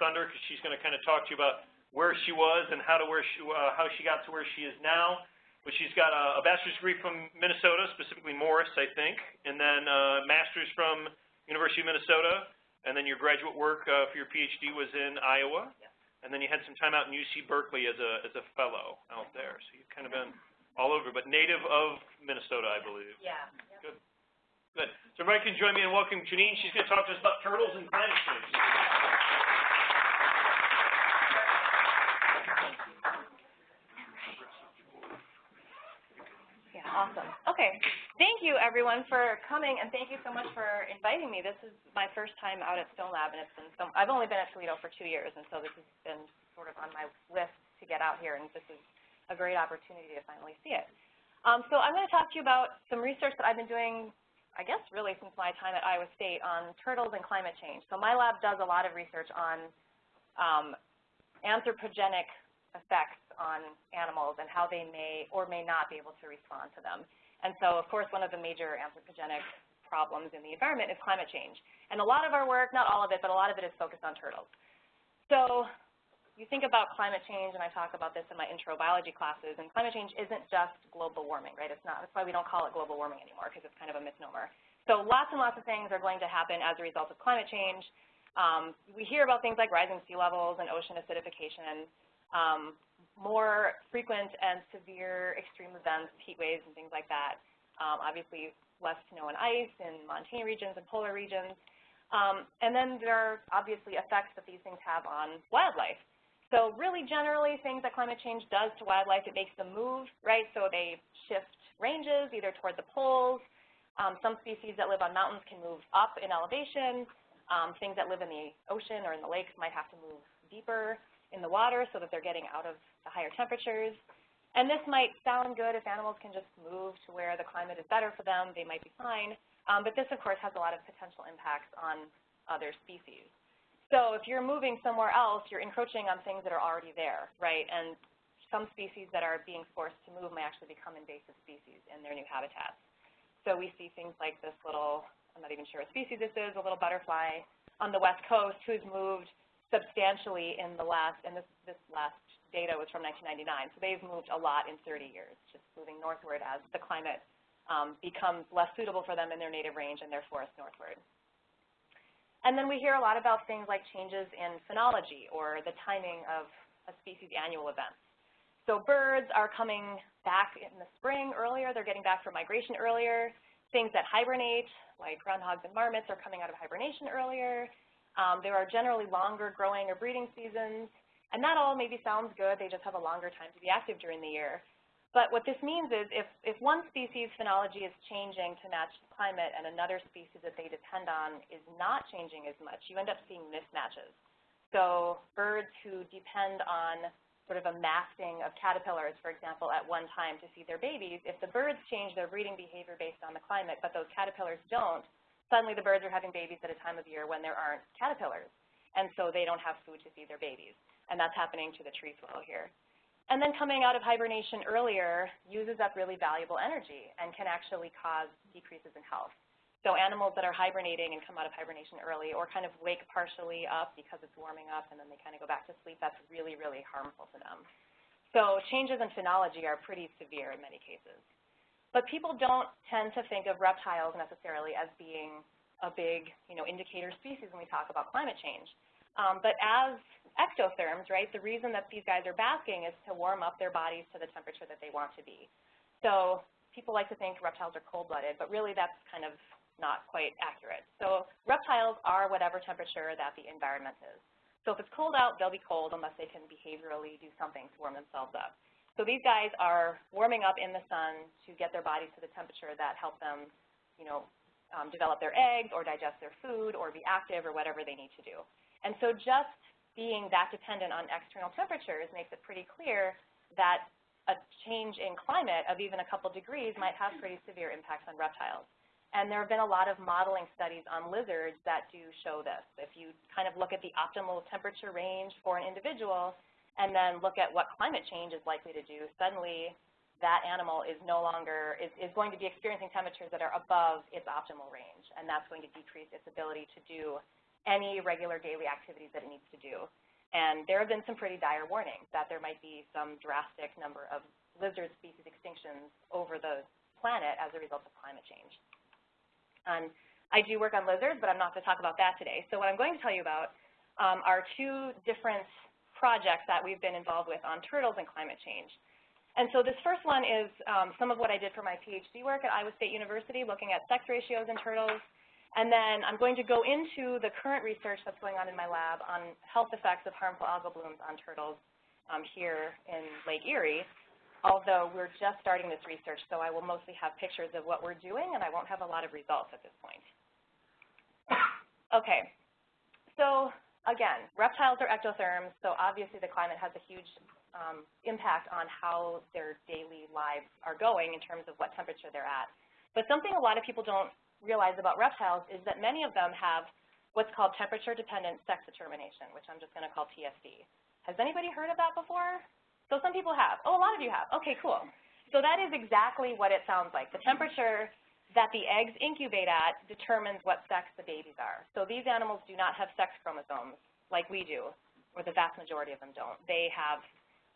thunder because she's going to kind of talk to you about where she was and how to where she, uh, how she got to where she is now. But she's got a, a bachelor's degree from Minnesota, specifically Morris, I think, and then a master's from University of Minnesota, and then your graduate work uh, for your PhD was in Iowa, yeah. and then you had some time out in UC Berkeley as a as a fellow out there. So you've kind of been all over, but native of Minnesota, I believe. Yeah. Good. Good. So everybody can join me in welcoming Janine. She's going to talk to us about turtles and climate change. Awesome. Okay. Thank you, everyone, for coming, and thank you so much for inviting me. This is my first time out at Stone Lab, and it's been so, I've only been at Toledo for two years, and so this has been sort of on my list to get out here, and this is a great opportunity to finally see it. Um, so I'm going to talk to you about some research that I've been doing, I guess, really since my time at Iowa State on turtles and climate change. So my lab does a lot of research on um, anthropogenic effects on animals and how they may or may not be able to respond to them. And so, of course, one of the major anthropogenic problems in the environment is climate change. And a lot of our work, not all of it, but a lot of it is focused on turtles. So you think about climate change, and I talk about this in my intro biology classes, and climate change isn't just global warming, right? It's not, that's why we don't call it global warming anymore, because it's kind of a misnomer. So lots and lots of things are going to happen as a result of climate change. Um, we hear about things like rising sea levels and ocean acidification, um, more frequent and severe extreme events, heat waves and things like that. Um, obviously, less snow and ice in montane regions and polar regions. Um, and then there are obviously effects that these things have on wildlife. So really generally things that climate change does to wildlife, it makes them move, right? So they shift ranges either toward the poles. Um, some species that live on mountains can move up in elevation. Um, things that live in the ocean or in the lakes might have to move deeper in the water so that they're getting out of the higher temperatures. And this might sound good if animals can just move to where the climate is better for them, they might be fine. Um, but this, of course, has a lot of potential impacts on other species. So if you're moving somewhere else, you're encroaching on things that are already there, right? And some species that are being forced to move may actually become invasive species in their new habitats. So we see things like this little, I'm not even sure what species this is, a little butterfly on the west coast who's moved substantially in the last, and this, this last data was from 1999, so they've moved a lot in 30 years, just moving northward as the climate um, becomes less suitable for them in their native range and their forest northward. And then we hear a lot about things like changes in phenology or the timing of a species' annual events. So birds are coming back in the spring earlier, they're getting back from migration earlier. Things that hibernate, like groundhogs and marmots, are coming out of hibernation earlier. Um, there are generally longer growing or breeding seasons, and that all maybe sounds good. They just have a longer time to be active during the year. But what this means is if, if one species' phenology is changing to match the climate and another species that they depend on is not changing as much, you end up seeing mismatches. So birds who depend on sort of a masting of caterpillars, for example, at one time to feed their babies, if the birds change their breeding behavior based on the climate, but those caterpillars don't, suddenly the birds are having babies at a time of year when there aren't caterpillars. And so they don't have food to feed their babies. And that's happening to the tree swallow here. And then coming out of hibernation earlier uses up really valuable energy and can actually cause decreases in health. So animals that are hibernating and come out of hibernation early or kind of wake partially up because it's warming up and then they kind of go back to sleep, that's really, really harmful to them. So changes in phenology are pretty severe in many cases. But people don't tend to think of reptiles necessarily as being a big you know, indicator species when we talk about climate change. Um, but as ectotherms, right, the reason that these guys are basking is to warm up their bodies to the temperature that they want to be. So people like to think reptiles are cold-blooded, but really that's kind of not quite accurate. So reptiles are whatever temperature that the environment is. So if it's cold out, they'll be cold unless they can behaviorally do something to warm themselves up. So these guys are warming up in the sun to get their bodies to the temperature that help them, you know, um, develop their eggs or digest their food or be active or whatever they need to do. And so just being that dependent on external temperatures makes it pretty clear that a change in climate of even a couple degrees might have pretty severe impacts on reptiles. And there have been a lot of modeling studies on lizards that do show this. If you kind of look at the optimal temperature range for an individual, and then look at what climate change is likely to do, suddenly that animal is no longer, is, is going to be experiencing temperatures that are above its optimal range, and that's going to decrease its ability to do any regular daily activities that it needs to do. And there have been some pretty dire warnings that there might be some drastic number of lizard species extinctions over the planet as a result of climate change. And I do work on lizards, but I'm not going to talk about that today. So what I'm going to tell you about um, are two different projects that we've been involved with on turtles and climate change. And so this first one is um, some of what I did for my PhD work at Iowa State University, looking at sex ratios in turtles. And then I'm going to go into the current research that's going on in my lab on health effects of harmful algal blooms on turtles um, here in Lake Erie, although we're just starting this research, so I will mostly have pictures of what we're doing, and I won't have a lot of results at this point. Okay, so again, reptiles are ectotherms, so obviously the climate has a huge um, impact on how their daily lives are going in terms of what temperature they're at. But something a lot of people don't realize about reptiles is that many of them have what's called temperature-dependent sex determination, which I'm just going to call TSD. Has anybody heard of that before? So some people have. Oh, a lot of you have. Okay, cool. So that is exactly what it sounds like. The temperature that the eggs incubate at determines what sex the babies are. So these animals do not have sex chromosomes like we do, or the vast majority of them don't. They have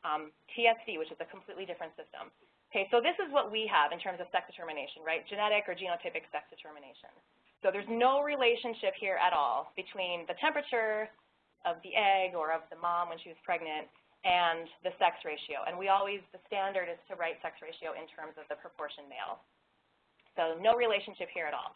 um, TSD, which is a completely different system. Okay, so this is what we have in terms of sex determination, right? Genetic or genotypic sex determination. So there's no relationship here at all between the temperature of the egg or of the mom when she was pregnant and the sex ratio. And we always, the standard is to write sex ratio in terms of the proportion male. So no relationship here at all.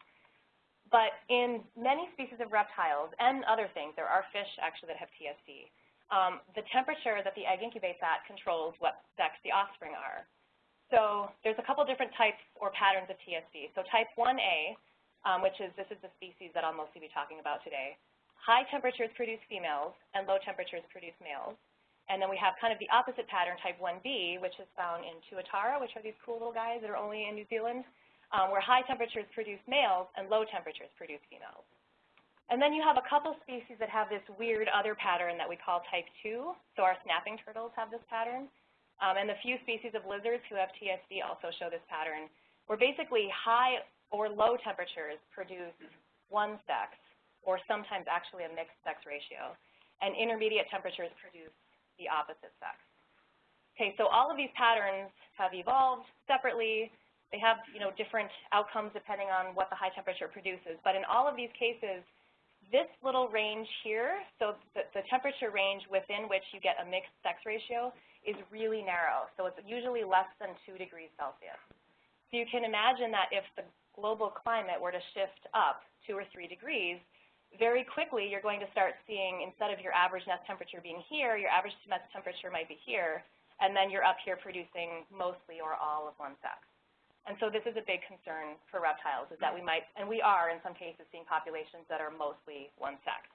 But in many species of reptiles and other things, there are fish actually that have TSD, um, the temperature that the egg incubates at controls what sex the offspring are. So there's a couple different types or patterns of TSD. So type 1A, um, which is, this is the species that I'll mostly be talking about today. High temperatures produce females and low temperatures produce males. And then we have kind of the opposite pattern, type 1B, which is found in Tuatara, which are these cool little guys that are only in New Zealand, um, where high temperatures produce males and low temperatures produce females. And then you have a couple species that have this weird other pattern that we call type 2. So our snapping turtles have this pattern. Um, and the few species of lizards who have TSD also show this pattern, where basically high or low temperatures produce one sex, or sometimes actually a mixed sex ratio, and intermediate temperatures produce the opposite sex. Okay, so all of these patterns have evolved separately. They have, you know, different outcomes depending on what the high temperature produces. But in all of these cases, this little range here, so the, the temperature range within which you get a mixed sex ratio is really narrow. So it's usually less than 2 degrees Celsius. So you can imagine that if the global climate were to shift up 2 or 3 degrees, very quickly you're going to start seeing, instead of your average nest temperature being here, your average nest temperature might be here, and then you're up here producing mostly or all of one sex. And so this is a big concern for reptiles, is that we might, and we are in some cases seeing populations that are mostly one sex.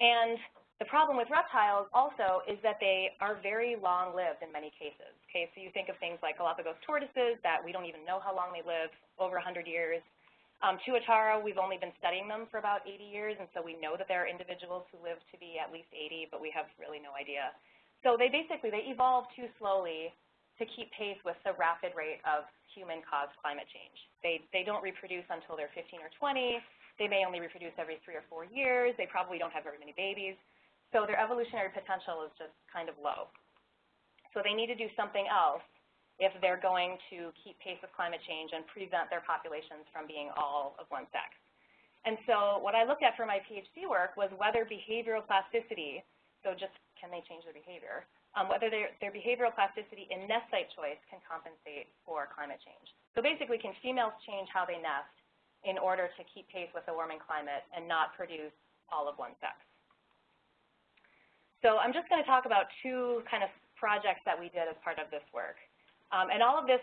And the problem with reptiles also is that they are very long-lived in many cases. Okay, so you think of things like Galapagos tortoises that we don't even know how long they live, over 100 years. Um, Tuatara, we've only been studying them for about 80 years, and so we know that there are individuals who live to be at least 80, but we have really no idea. So they basically, they evolve too slowly to keep pace with the rapid rate of human-caused climate change. They, they don't reproduce until they're 15 or 20. They may only reproduce every three or four years. They probably don't have very many babies. So their evolutionary potential is just kind of low. So they need to do something else if they're going to keep pace with climate change and prevent their populations from being all of one sex. And so what I looked at for my PhD work was whether behavioral plasticity, so just can they change their behavior, um, whether their, their behavioral plasticity in nest site choice can compensate for climate change. So basically, can females change how they nest in order to keep pace with the warming climate and not produce all of one sex? So I'm just going to talk about two kind of projects that we did as part of this work. Um, and all of this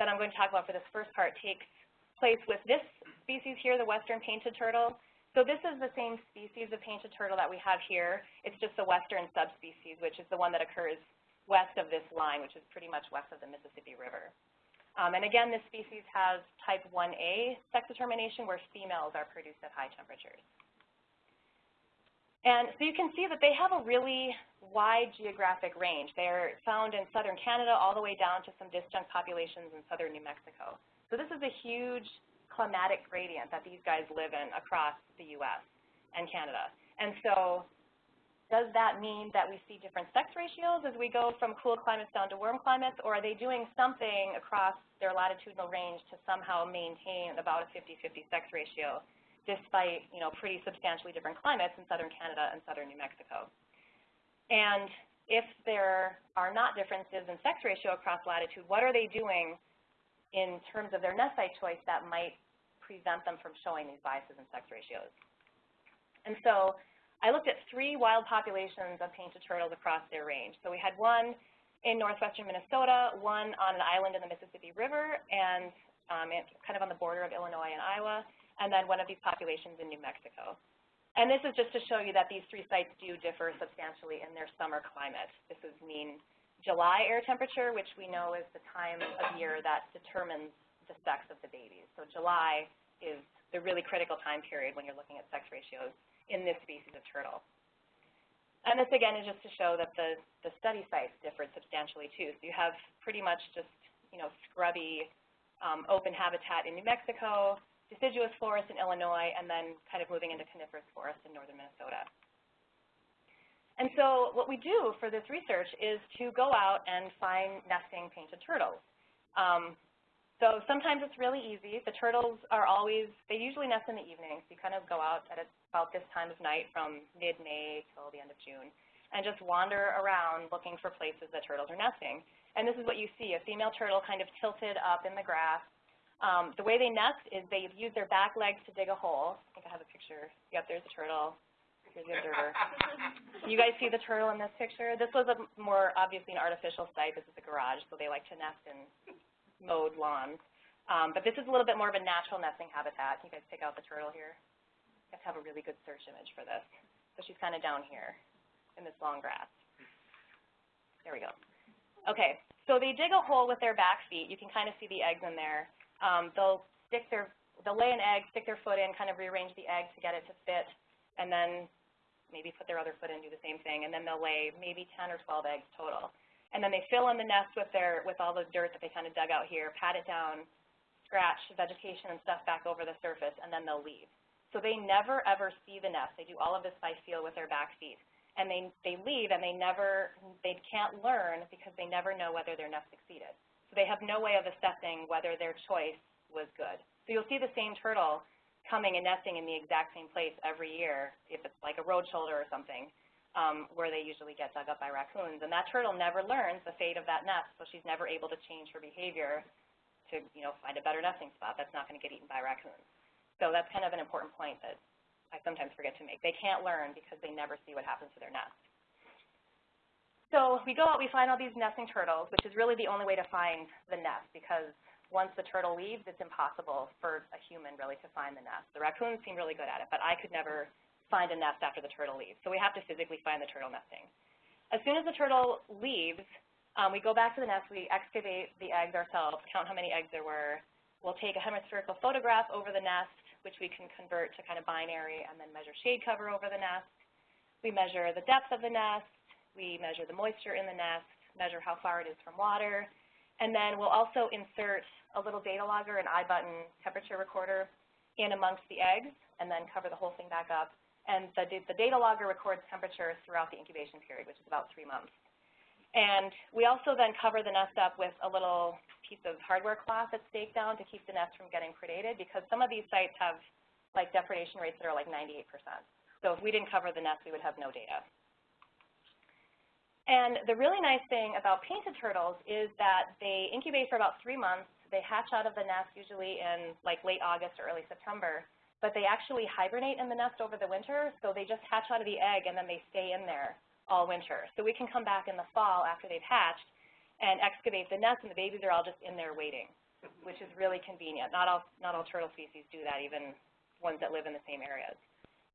that I'm going to talk about for this first part takes place with this species here, the western painted turtle. So this is the same species of painted turtle that we have here. It's just the western subspecies, which is the one that occurs west of this line, which is pretty much west of the Mississippi River. Um, and again, this species has type 1A sex determination where females are produced at high temperatures. And so you can see that they have a really wide geographic range. They're found in southern Canada all the way down to some disjunct populations in southern New Mexico. So this is a huge climatic gradient that these guys live in across the U.S. and Canada. And so does that mean that we see different sex ratios as we go from cool climates down to warm climates, or are they doing something across their latitudinal range to somehow maintain about a 50-50 sex ratio, despite, you know, pretty substantially different climates in southern Canada and southern New Mexico? And if there are not differences in sex ratio across latitude, what are they doing in terms of their nest site choice that might prevent them from showing these biases in sex ratios? And so I looked at three wild populations of painted turtles across their range. So we had one in northwestern Minnesota, one on an island in the Mississippi River, and um, kind of on the border of Illinois and Iowa, and then one of these populations in New Mexico. And this is just to show you that these three sites do differ substantially in their summer climate. This is mean July air temperature, which we know is the time of year that determines the sex of the babies. So July is the really critical time period when you're looking at sex ratios in this species of turtle. And this, again, is just to show that the, the study sites differed substantially, too. So you have pretty much just, you know, scrubby um, open habitat in New Mexico, deciduous forest in Illinois, and then kind of moving into coniferous forest in northern Minnesota. And so what we do for this research is to go out and find nesting painted turtles. Um, so sometimes it's really easy. The turtles are always, they usually nest in the evenings. You kind of go out at about this time of night from mid-May till the end of June and just wander around looking for places that turtles are nesting. And this is what you see, a female turtle kind of tilted up in the grass. Um, the way they nest is they use their back legs to dig a hole. I think I have a picture. Yep, there's a turtle. You guys see the turtle in this picture? This was a more obviously an artificial site. This is a garage, so they like to nest in mowed lawns. Um, but this is a little bit more of a natural nesting habitat. Can you guys pick out the turtle here? You have to have a really good search image for this. So she's kind of down here in this long grass. There we go. Okay, so they dig a hole with their back feet. You can kind of see the eggs in there. Um, they'll stick their, they'll lay an egg, stick their foot in, kind of rearrange the egg to get it to fit, and then maybe put their other foot in, do the same thing, and then they'll lay maybe 10 or 12 eggs total. And then they fill in the nest with their with all the dirt that they kind of dug out here, pat it down, scratch vegetation and stuff back over the surface, and then they'll leave. So they never ever see the nest. They do all of this by feel with their back feet. And they, they leave and they never, they can't learn because they never know whether their nest succeeded. So they have no way of assessing whether their choice was good. So you'll see the same turtle coming and nesting in the exact same place every year, if it's like a road shoulder or something um, where they usually get dug up by raccoons. And that turtle never learns the fate of that nest, so she's never able to change her behavior to, you know, find a better nesting spot that's not going to get eaten by raccoons. So that's kind of an important point that I sometimes forget to make. They can't learn because they never see what happens to their nest. So we go out, we find all these nesting turtles, which is really the only way to find the nest because once the turtle leaves, it's impossible for a human really to find the nest. The raccoons seem really good at it, but I could never find a nest after the turtle leaves. So we have to physically find the turtle nesting. As soon as the turtle leaves, um, we go back to the nest, we excavate the eggs ourselves, count how many eggs there were. We'll take a hemispherical photograph over the nest, which we can convert to kind of binary, and then measure shade cover over the nest. We measure the depth of the nest. We measure the moisture in the nest, measure how far it is from water. And then we'll also insert a little data logger, an iButton temperature recorder in amongst the eggs, and then cover the whole thing back up and the, the data logger records temperatures throughout the incubation period, which is about three months. And we also then cover the nest up with a little piece of hardware cloth that's staked down to keep the nest from getting predated because some of these sites have like depredation rates that are like 98%. So if we didn't cover the nest, we would have no data. And the really nice thing about painted turtles is that they incubate for about three months. They hatch out of the nest usually in like late August or early September but they actually hibernate in the nest over the winter, so they just hatch out of the egg and then they stay in there all winter. So we can come back in the fall after they've hatched and excavate the nest, and the babies are all just in there waiting, which is really convenient. Not all, not all turtle species do that, even ones that live in the same areas.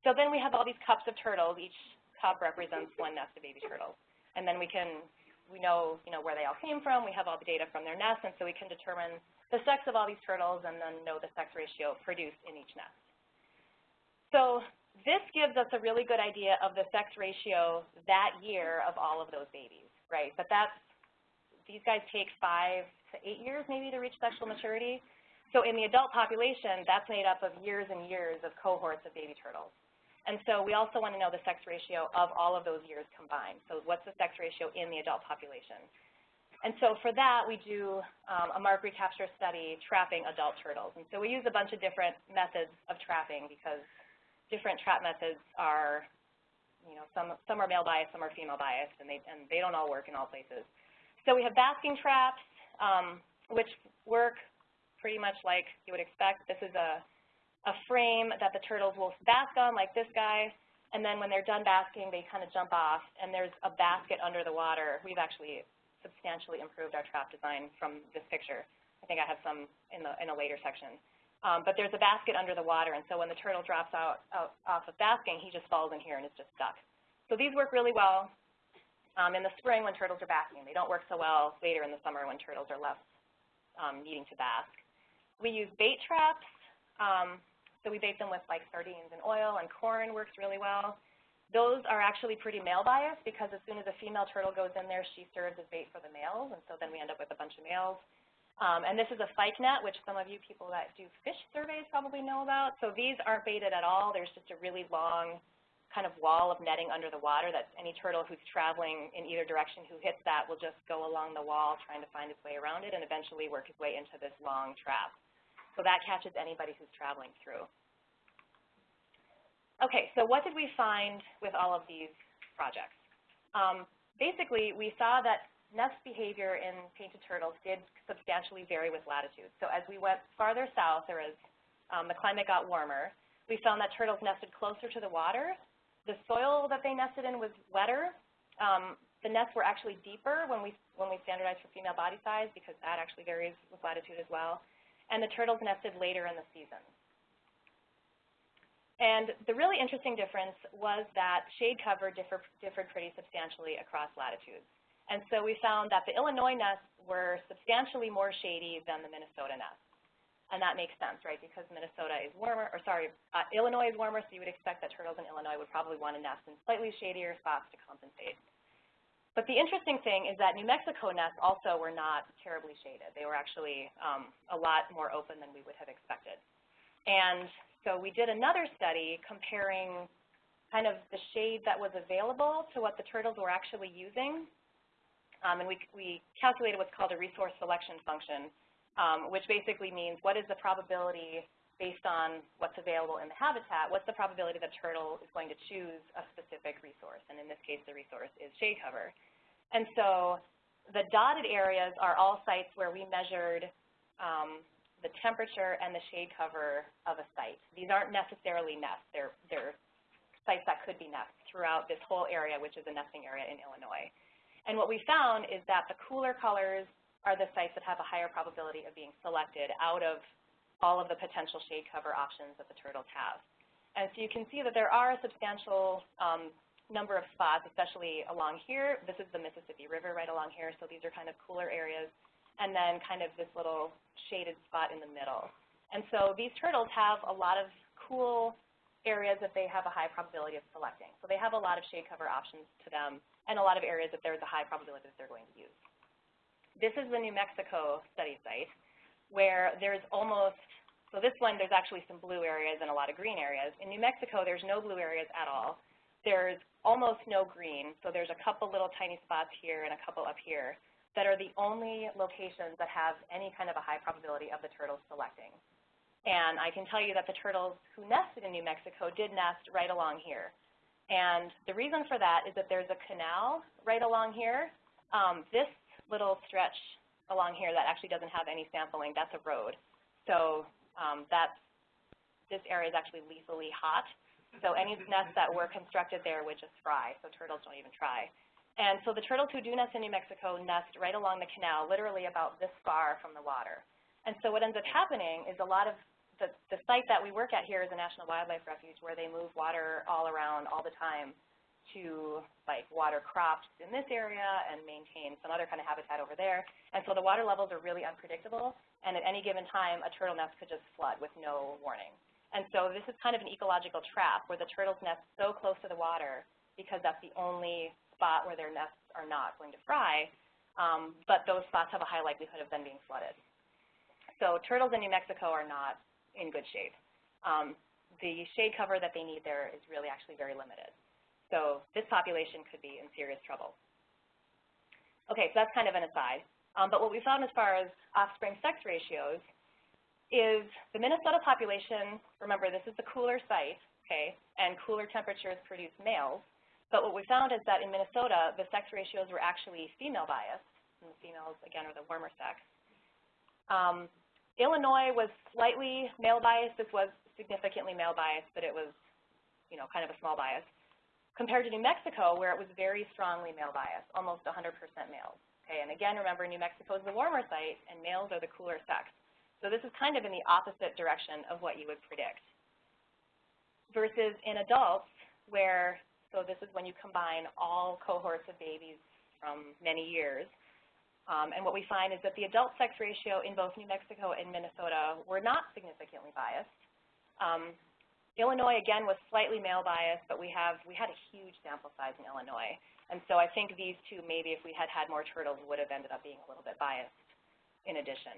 So then we have all these cups of turtles. Each cup represents one nest of baby turtles. And then we can, we know, you know where they all came from. We have all the data from their nests, and so we can determine the sex of all these turtles and then know the sex ratio produced in each nest. So this gives us a really good idea of the sex ratio that year of all of those babies, right? But that's, these guys take five to eight years maybe to reach sexual maturity. So in the adult population, that's made up of years and years of cohorts of baby turtles. And so we also want to know the sex ratio of all of those years combined. So what's the sex ratio in the adult population? And so for that, we do um, a mark recapture study trapping adult turtles. And so we use a bunch of different methods of trapping because different trap methods are, you know, some, some are male biased, some are female biased, and they, and they don't all work in all places. So we have basking traps, um, which work pretty much like you would expect. This is a, a frame that the turtles will bask on, like this guy, and then when they're done basking, they kind of jump off, and there's a basket under the water. We've actually substantially improved our trap design from this picture. I think I have some in, the, in a later section. Um, but there's a basket under the water, and so when the turtle drops out, out off of basking, he just falls in here and is just stuck. So these work really well um, in the spring when turtles are basking. They don't work so well later in the summer when turtles are less um, needing to bask. We use bait traps. Um, so we bait them with like sardines and oil, and corn works really well. Those are actually pretty male biased because as soon as a female turtle goes in there, she serves as bait for the males, and so then we end up with a bunch of males. Um, and this is a fyke net, which some of you people that do fish surveys probably know about. So these aren't baited at all. There's just a really long kind of wall of netting under the water that any turtle who's traveling in either direction who hits that will just go along the wall trying to find its way around it and eventually work its way into this long trap. So that catches anybody who's traveling through. Okay, so what did we find with all of these projects? Um, basically, we saw that nest behavior in painted turtles did substantially vary with latitude. So as we went farther south, or as um, the climate got warmer, we found that turtles nested closer to the water. The soil that they nested in was wetter. Um, the nests were actually deeper when we, when we standardized for female body size because that actually varies with latitude as well. And the turtles nested later in the season. And the really interesting difference was that shade cover differ, differed pretty substantially across latitudes. And so we found that the Illinois nests were substantially more shady than the Minnesota nests. And that makes sense, right, because Minnesota is warmer, or sorry, uh, Illinois is warmer, so you would expect that turtles in Illinois would probably want to nest in slightly shadier spots to compensate. But the interesting thing is that New Mexico nests also were not terribly shaded. They were actually um, a lot more open than we would have expected. And so we did another study comparing kind of the shade that was available to what the turtles were actually using. Um, and we, we calculated what's called a resource selection function, um, which basically means what is the probability based on what's available in the habitat, what's the probability that a turtle is going to choose a specific resource, and in this case the resource is shade cover. And so the dotted areas are all sites where we measured um, the temperature and the shade cover of a site. These aren't necessarily nests. They're, they're sites that could be nests throughout this whole area, which is a nesting area in Illinois. And what we found is that the cooler colors are the sites that have a higher probability of being selected out of all of the potential shade cover options that the turtles have. And so you can see that there are a substantial um, number of spots, especially along here. This is the Mississippi River right along here, so these are kind of cooler areas and then kind of this little shaded spot in the middle. And so these turtles have a lot of cool areas that they have a high probability of selecting. So they have a lot of shade cover options to them and a lot of areas that there's a high probability that they're going to use. This is the New Mexico study site where there's almost, so this one there's actually some blue areas and a lot of green areas. In New Mexico there's no blue areas at all. There's almost no green, so there's a couple little tiny spots here and a couple up here that are the only locations that have any kind of a high probability of the turtles selecting. And I can tell you that the turtles who nested in New Mexico did nest right along here. And the reason for that is that there's a canal right along here. Um, this little stretch along here that actually doesn't have any sampling, that's a road. So um, that's, this area is actually lethally hot. So any nests that were constructed there would just fry, so turtles don't even try. And so the turtles who do nest in New Mexico nest right along the canal, literally about this far from the water. And so what ends up happening is a lot of the, the site that we work at here is a National Wildlife Refuge where they move water all around all the time to like water crops in this area and maintain some other kind of habitat over there. And so the water levels are really unpredictable, and at any given time, a turtle nest could just flood with no warning. And so this is kind of an ecological trap where the turtles nest so close to the water because that's the only spot where their nests are not going to fry, um, but those spots have a high likelihood of then being flooded. So turtles in New Mexico are not in good shape. Um, the shade cover that they need there is really actually very limited. So this population could be in serious trouble. Okay, so that's kind of an aside. Um, but what we found as far as offspring sex ratios is the Minnesota population, remember this is the cooler site, okay, and cooler temperatures produce males. But what we found is that in Minnesota, the sex ratios were actually female biased, and the females, again, are the warmer sex. Um, Illinois was slightly male biased. This was significantly male biased, but it was, you know, kind of a small bias. Compared to New Mexico, where it was very strongly male biased, almost 100% males. Okay, and again, remember, New Mexico is the warmer site, and males are the cooler sex. So this is kind of in the opposite direction of what you would predict. Versus in adults, where so this is when you combine all cohorts of babies from many years. Um, and what we find is that the adult sex ratio in both New Mexico and Minnesota were not significantly biased. Um, Illinois, again, was slightly male biased, but we, have, we had a huge sample size in Illinois. And so I think these two, maybe if we had had more turtles, would have ended up being a little bit biased in addition.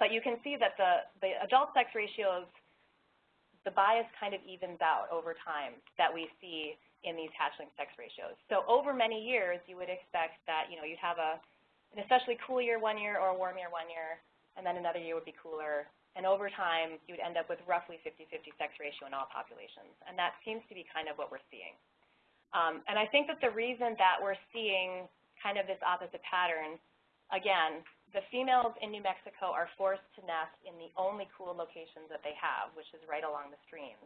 But you can see that the, the adult sex ratios, the bias kind of evens out over time that we see in these hatchling sex ratios. So over many years, you would expect that, you know, you'd have a, an especially cool year one year or a warm year one year, and then another year would be cooler. And over time, you would end up with roughly 50-50 sex ratio in all populations. And that seems to be kind of what we're seeing. Um, and I think that the reason that we're seeing kind of this opposite pattern, again, the females in New Mexico are forced to nest in the only cool locations that they have, which is right along the streams.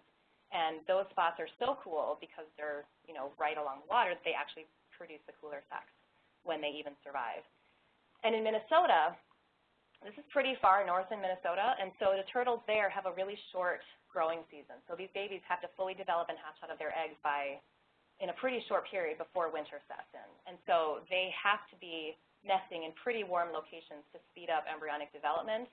And those spots are so cool because they're, you know, right along the water that they actually produce the cooler sex when they even survive. And in Minnesota, this is pretty far north in Minnesota, and so the turtles there have a really short growing season. So these babies have to fully develop and hatch out of their eggs by in a pretty short period before winter sets in. And so they have to be nesting in pretty warm locations to speed up embryonic development.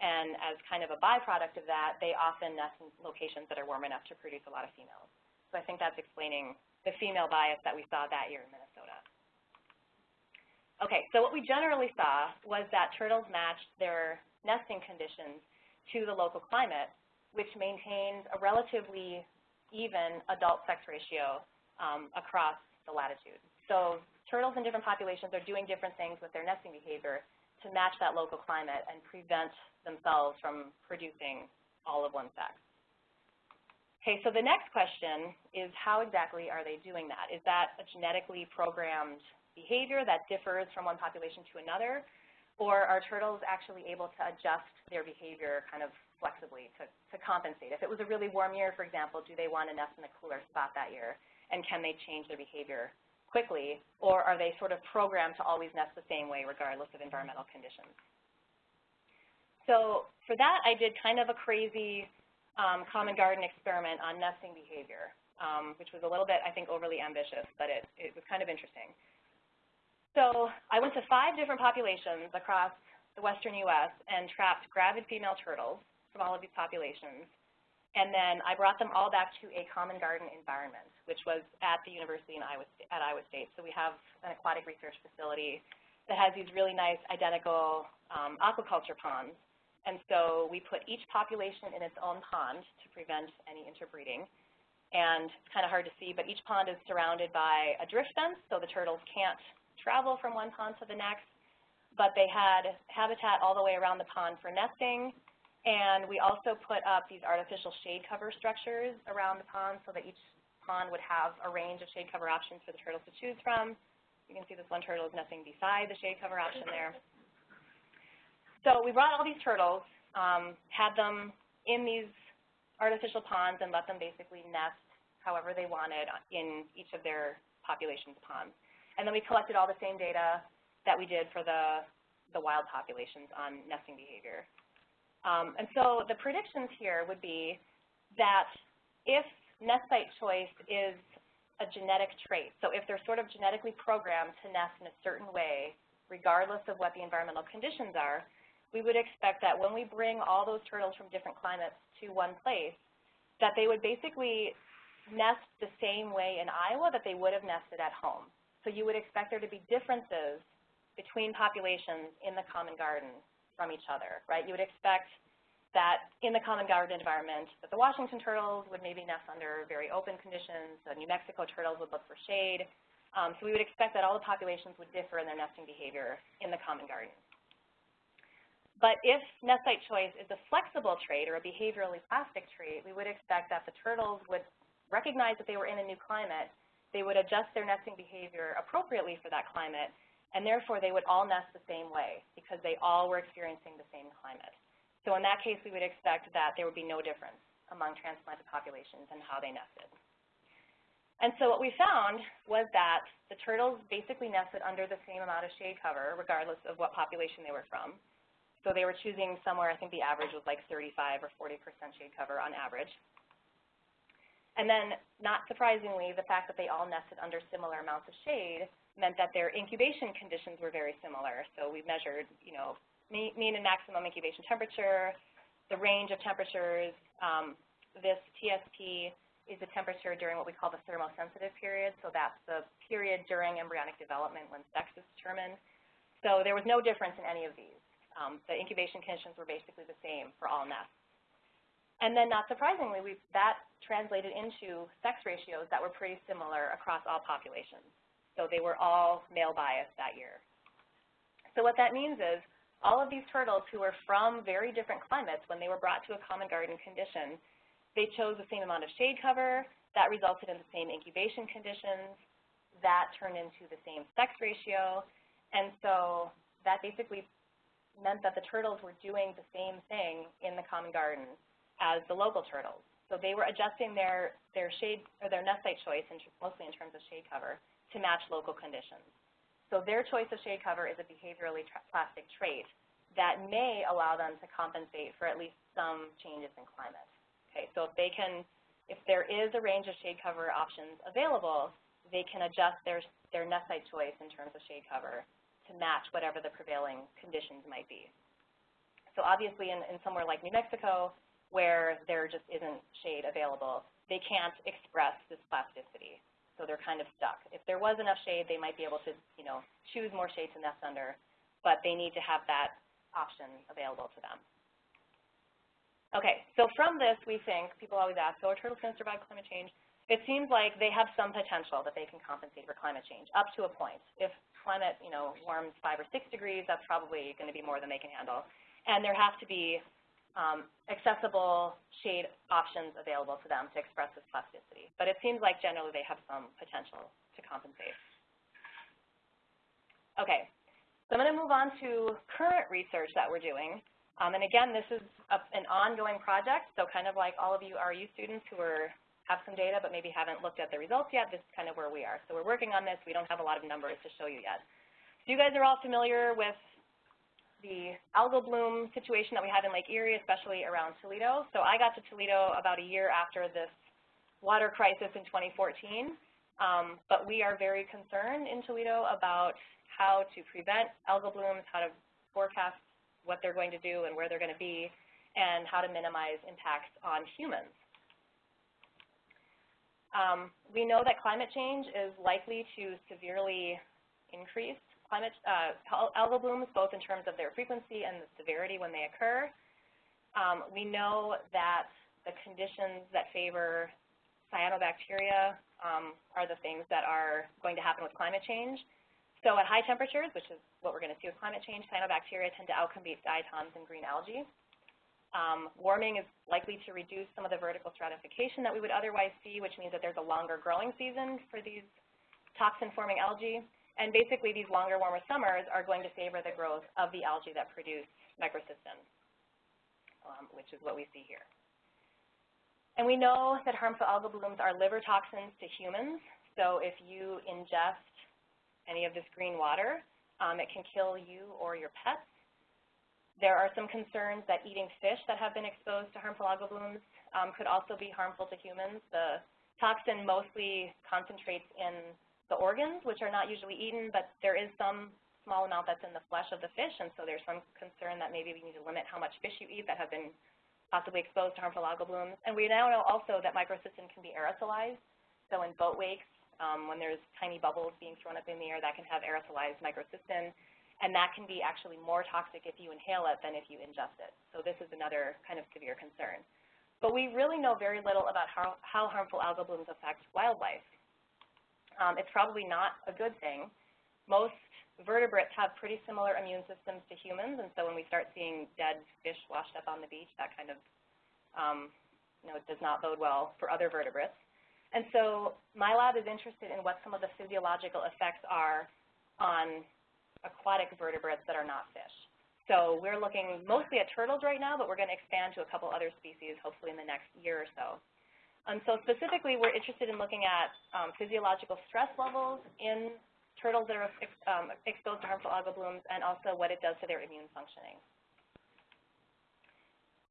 And as kind of a byproduct of that, they often nest in locations that are warm enough to produce a lot of females. So I think that's explaining the female bias that we saw that year in Minnesota. Okay, so what we generally saw was that turtles matched their nesting conditions to the local climate, which maintains a relatively even adult sex ratio um, across the latitude. So turtles in different populations are doing different things with their nesting behavior to match that local climate and prevent themselves from producing all of one sex. Okay, so the next question is how exactly are they doing that? Is that a genetically programmed behavior that differs from one population to another? Or are turtles actually able to adjust their behavior kind of flexibly to, to compensate? If it was a really warm year, for example, do they want to nest in a cooler spot that year? And can they change their behavior quickly? Or are they sort of programmed to always nest the same way regardless of environmental conditions? So for that, I did kind of a crazy um, common garden experiment on nesting behavior, um, which was a little bit, I think, overly ambitious, but it, it was kind of interesting. So I went to five different populations across the western U.S. and trapped gravid female turtles from all of these populations. And then I brought them all back to a common garden environment, which was at the university in Iowa, at Iowa State. So we have an aquatic research facility that has these really nice identical um, aquaculture ponds and so we put each population in its own pond to prevent any interbreeding. And it's kind of hard to see, but each pond is surrounded by a drift fence, so the turtles can't travel from one pond to the next. But they had habitat all the way around the pond for nesting. And we also put up these artificial shade cover structures around the pond so that each pond would have a range of shade cover options for the turtles to choose from. You can see this one turtle is nesting beside the shade cover option there. So we brought all these turtles, um, had them in these artificial ponds and let them basically nest however they wanted in each of their population's ponds. And then we collected all the same data that we did for the, the wild populations on nesting behavior. Um, and so the predictions here would be that if nest site choice is a genetic trait, so if they're sort of genetically programmed to nest in a certain way, regardless of what the environmental conditions are, we would expect that when we bring all those turtles from different climates to one place, that they would basically nest the same way in Iowa that they would have nested at home. So you would expect there to be differences between populations in the common garden from each other, right? You would expect that in the common garden environment, that the Washington turtles would maybe nest under very open conditions, the New Mexico turtles would look for shade. Um, so we would expect that all the populations would differ in their nesting behavior in the common garden. But if nest site choice is a flexible trait or a behaviorally plastic trait, we would expect that the turtles would recognize that they were in a new climate, they would adjust their nesting behavior appropriately for that climate, and therefore they would all nest the same way because they all were experiencing the same climate. So in that case, we would expect that there would be no difference among transplanted populations and how they nested. And so what we found was that the turtles basically nested under the same amount of shade cover, regardless of what population they were from. So they were choosing somewhere, I think the average was like 35 or 40% shade cover on average. And then, not surprisingly, the fact that they all nested under similar amounts of shade meant that their incubation conditions were very similar. So we measured, you know, mean and maximum incubation temperature, the range of temperatures. Um, this TSP is the temperature during what we call the thermosensitive period. So that's the period during embryonic development when sex is determined. So there was no difference in any of these. Um, the incubation conditions were basically the same for all nests. And then not surprisingly, that translated into sex ratios that were pretty similar across all populations. So they were all male biased that year. So what that means is all of these turtles who were from very different climates when they were brought to a common garden condition, they chose the same amount of shade cover, that resulted in the same incubation conditions, that turned into the same sex ratio, and so that basically meant that the turtles were doing the same thing in the common garden as the local turtles. So they were adjusting their, their shade or their nest site choice, in, mostly in terms of shade cover, to match local conditions. So their choice of shade cover is a behaviorally plastic trait that may allow them to compensate for at least some changes in climate. Okay, so if they can, if there is a range of shade cover options available, they can adjust their, their nest site choice in terms of shade cover to match whatever the prevailing conditions might be. So obviously in, in somewhere like New Mexico, where there just isn't shade available, they can't express this plasticity so they're kind of stuck. If there was enough shade, they might be able to, you know, choose more shade to nest under, but they need to have that option available to them. Okay, so from this, we think, people always ask, so are turtles going to survive climate change? It seems like they have some potential that they can compensate for climate change, up to a point. If climate, you know, warms five or six degrees, that's probably going to be more than they can handle. And there have to be um, accessible shade options available to them to express this plasticity. But it seems like generally they have some potential to compensate. Okay, so I'm going to move on to current research that we're doing. Um, and again, this is a, an ongoing project, so kind of like all of you RU students who are, have some data but maybe haven't looked at the results yet, this is kind of where we are. So we're working on this. We don't have a lot of numbers to show you yet. So you guys are all familiar with the algal bloom situation that we have in Lake Erie, especially around Toledo. So I got to Toledo about a year after this water crisis in 2014. Um, but we are very concerned in Toledo about how to prevent algal blooms, how to forecast what they're going to do and where they're going to be, and how to minimize impacts on humans. Um, we know that climate change is likely to severely increase climate uh, algal blooms, both in terms of their frequency and the severity when they occur. Um, we know that the conditions that favor cyanobacteria um, are the things that are going to happen with climate change. So at high temperatures, which is what we're going to see with climate change, cyanobacteria tend to outcompete diatoms and green algae. Um, warming is likely to reduce some of the vertical stratification that we would otherwise see, which means that there's a longer growing season for these toxin-forming algae. And basically, these longer, warmer summers are going to favor the growth of the algae that produce microcystin, um, which is what we see here. And we know that harmful algal blooms are liver toxins to humans. So if you ingest any of this green water, um, it can kill you or your pets. There are some concerns that eating fish that have been exposed to harmful algal blooms um, could also be harmful to humans. The toxin mostly concentrates in the organs, which are not usually eaten, but there is some small amount that's in the flesh of the fish, and so there's some concern that maybe we need to limit how much fish you eat that have been possibly exposed to harmful algal blooms. And we now know also that microcystin can be aerosolized. So in boat wakes, um, when there's tiny bubbles being thrown up in the air, that can have aerosolized microcystin. and that can be actually more toxic if you inhale it than if you ingest it. So this is another kind of severe concern. But we really know very little about how, how harmful algal blooms affect wildlife. Um, it's probably not a good thing. Most vertebrates have pretty similar immune systems to humans, and so when we start seeing dead fish washed up on the beach, that kind of um, you know, does not bode well for other vertebrates. And so my lab is interested in what some of the physiological effects are on aquatic vertebrates that are not fish. So we're looking mostly at turtles right now, but we're going to expand to a couple other species hopefully in the next year or so. And so specifically, we're interested in looking at um, physiological stress levels in turtles that are ex um, exposed to harmful algal blooms and also what it does to their immune functioning.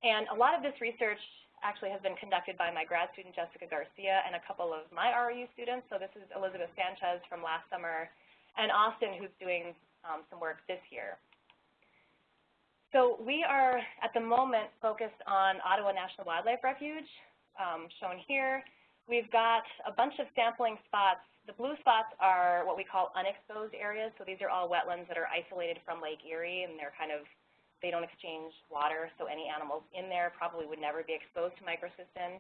And a lot of this research actually has been conducted by my grad student, Jessica Garcia, and a couple of my RU students. So this is Elizabeth Sanchez from last summer and Austin, who's doing um, some work this year. So we are, at the moment, focused on Ottawa National Wildlife Refuge, um, shown here. We've got a bunch of sampling spots. The blue spots are what we call unexposed areas. So these are all wetlands that are isolated from Lake Erie, and they're kind of, they don't exchange water, so any animals in there probably would never be exposed to microcystin.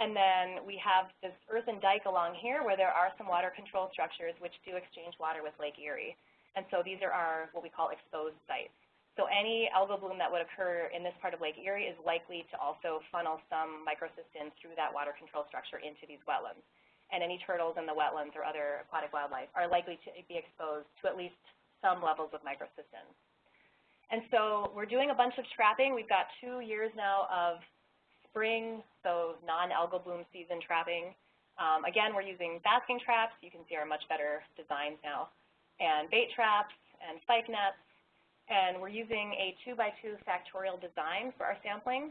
And then we have this earthen dike along here where there are some water control structures which do exchange water with Lake Erie. And so these are our, what we call exposed sites. So any algal bloom that would occur in this part of Lake Erie is likely to also funnel some microcystin through that water control structure into these wetlands. And any turtles in the wetlands or other aquatic wildlife are likely to be exposed to at least some levels of microcystin. And so we're doing a bunch of trapping. We've got two years now of spring, so non-algal bloom season trapping. Um, again, we're using basking traps. You can see our much better designs now. And bait traps and spike nets and we're using a 2 by 2 factorial design for our sampling.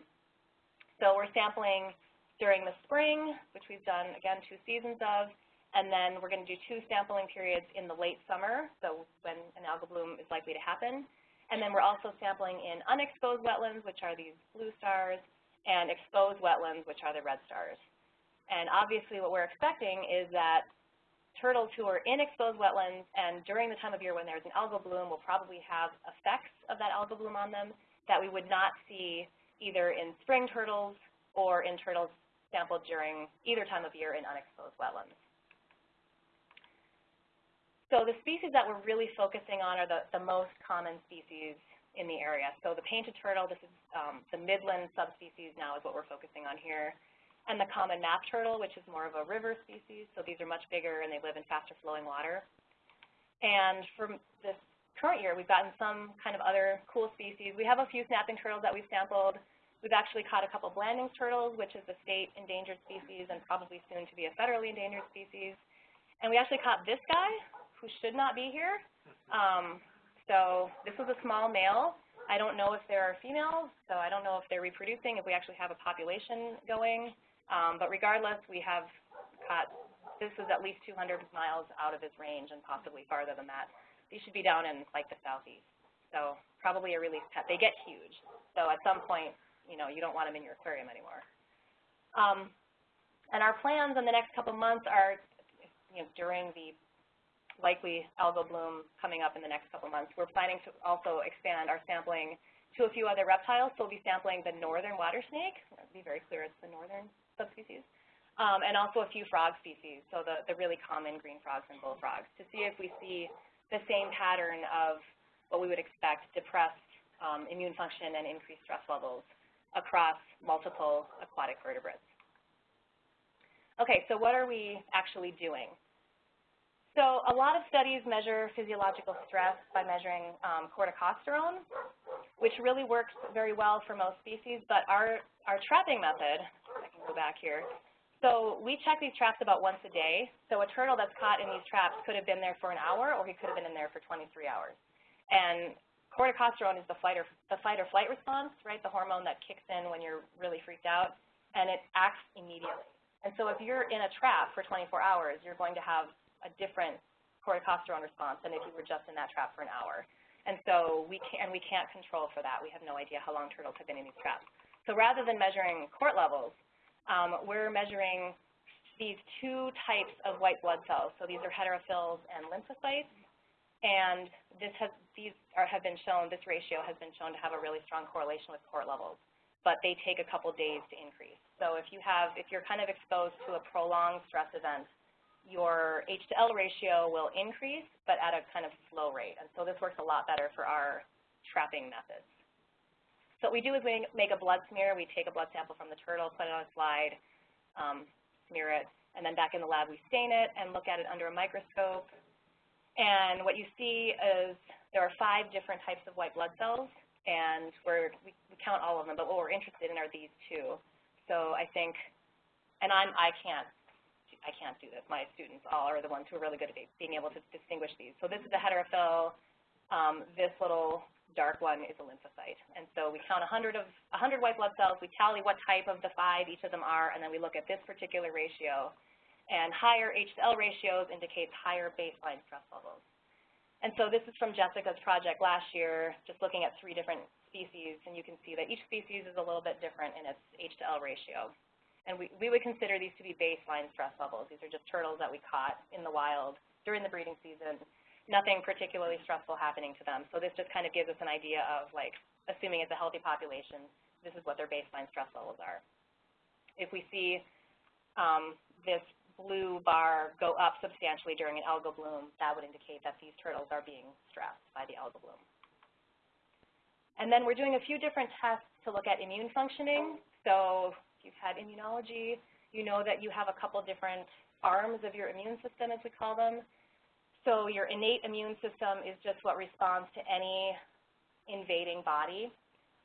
So we're sampling during the spring, which we've done, again, two seasons of, and then we're going to do two sampling periods in the late summer, so when an algal bloom is likely to happen. And then we're also sampling in unexposed wetlands, which are these blue stars, and exposed wetlands, which are the red stars. And obviously what we're expecting is that turtles who are in exposed wetlands and during the time of year when there's an algal bloom will probably have effects of that algal bloom on them that we would not see either in spring turtles or in turtles sampled during either time of year in unexposed wetlands. So the species that we're really focusing on are the, the most common species in the area. So the painted turtle, this is um, the midland subspecies now is what we're focusing on here and the common map turtle, which is more of a river species. So these are much bigger and they live in faster flowing water. And for this current year, we've gotten some kind of other cool species. We have a few snapping turtles that we've sampled. We've actually caught a couple Blandings turtles, which is a state endangered species and probably soon to be a federally endangered species. And we actually caught this guy, who should not be here. Um, so this was a small male. I don't know if there are females, so I don't know if they're reproducing, if we actually have a population going. Um, but regardless, we have caught, this is at least 200 miles out of his range and possibly farther than that. These should be down in like the southeast. So probably a release pet. They get huge. So at some point, you know, you don't want them in your aquarium anymore. Um, and our plans in the next couple months are, you know, during the likely algal bloom coming up in the next couple months, we're planning to also expand our sampling to a few other reptiles. So we'll be sampling the northern water snake. To be very clear, it's the northern subspecies, um, and also a few frog species, so the, the really common green frogs and bullfrogs, to see if we see the same pattern of what we would expect, depressed um, immune function and increased stress levels across multiple aquatic vertebrates. Okay, so what are we actually doing? So a lot of studies measure physiological stress by measuring um, corticosterone, which really works very well for most species, but our, our trapping method I can go back here. So we check these traps about once a day. So a turtle that's caught in these traps could have been there for an hour, or he could have been in there for 23 hours. And corticosterone is the fight or, the fight or flight response, right, the hormone that kicks in when you're really freaked out, and it acts immediately. And so if you're in a trap for 24 hours, you're going to have a different corticosterone response than if you were just in that trap for an hour. And so we can and we can't control for that. We have no idea how long turtles have been in these traps. So rather than measuring cort levels, um, we're measuring these two types of white blood cells. So these are heterophils and lymphocytes. And this has, these are, have been shown, this ratio has been shown to have a really strong correlation with cort levels, but they take a couple days to increase. So if you have, if you're kind of exposed to a prolonged stress event, your H to L ratio will increase, but at a kind of slow rate. And so this works a lot better for our trapping methods. So what we do is we make a blood smear. We take a blood sample from the turtle, put it on a slide, um, smear it, and then back in the lab we stain it and look at it under a microscope. And what you see is there are five different types of white blood cells, and we're, we, we count all of them, but what we're interested in are these two. So I think, and I'm, I can't, I can't do this. My students all are the ones who are really good at being able to distinguish these. So this is a heterophil. Um, this little dark one is a lymphocyte. And so we count 100 of 100 white blood cells, we tally what type of the five each of them are, and then we look at this particular ratio. And higher H to L ratios indicates higher baseline stress levels. And so this is from Jessica's project last year, just looking at three different species, and you can see that each species is a little bit different in its H to L ratio. And we, we would consider these to be baseline stress levels. These are just turtles that we caught in the wild during the breeding season. Nothing particularly stressful happening to them. So this just kind of gives us an idea of, like, assuming it's a healthy population, this is what their baseline stress levels are. If we see um, this blue bar go up substantially during an algal bloom, that would indicate that these turtles are being stressed by the algal bloom. And then we're doing a few different tests to look at immune functioning. So if you've had immunology, you know that you have a couple different arms of your immune system, as we call them. So your innate immune system is just what responds to any invading body.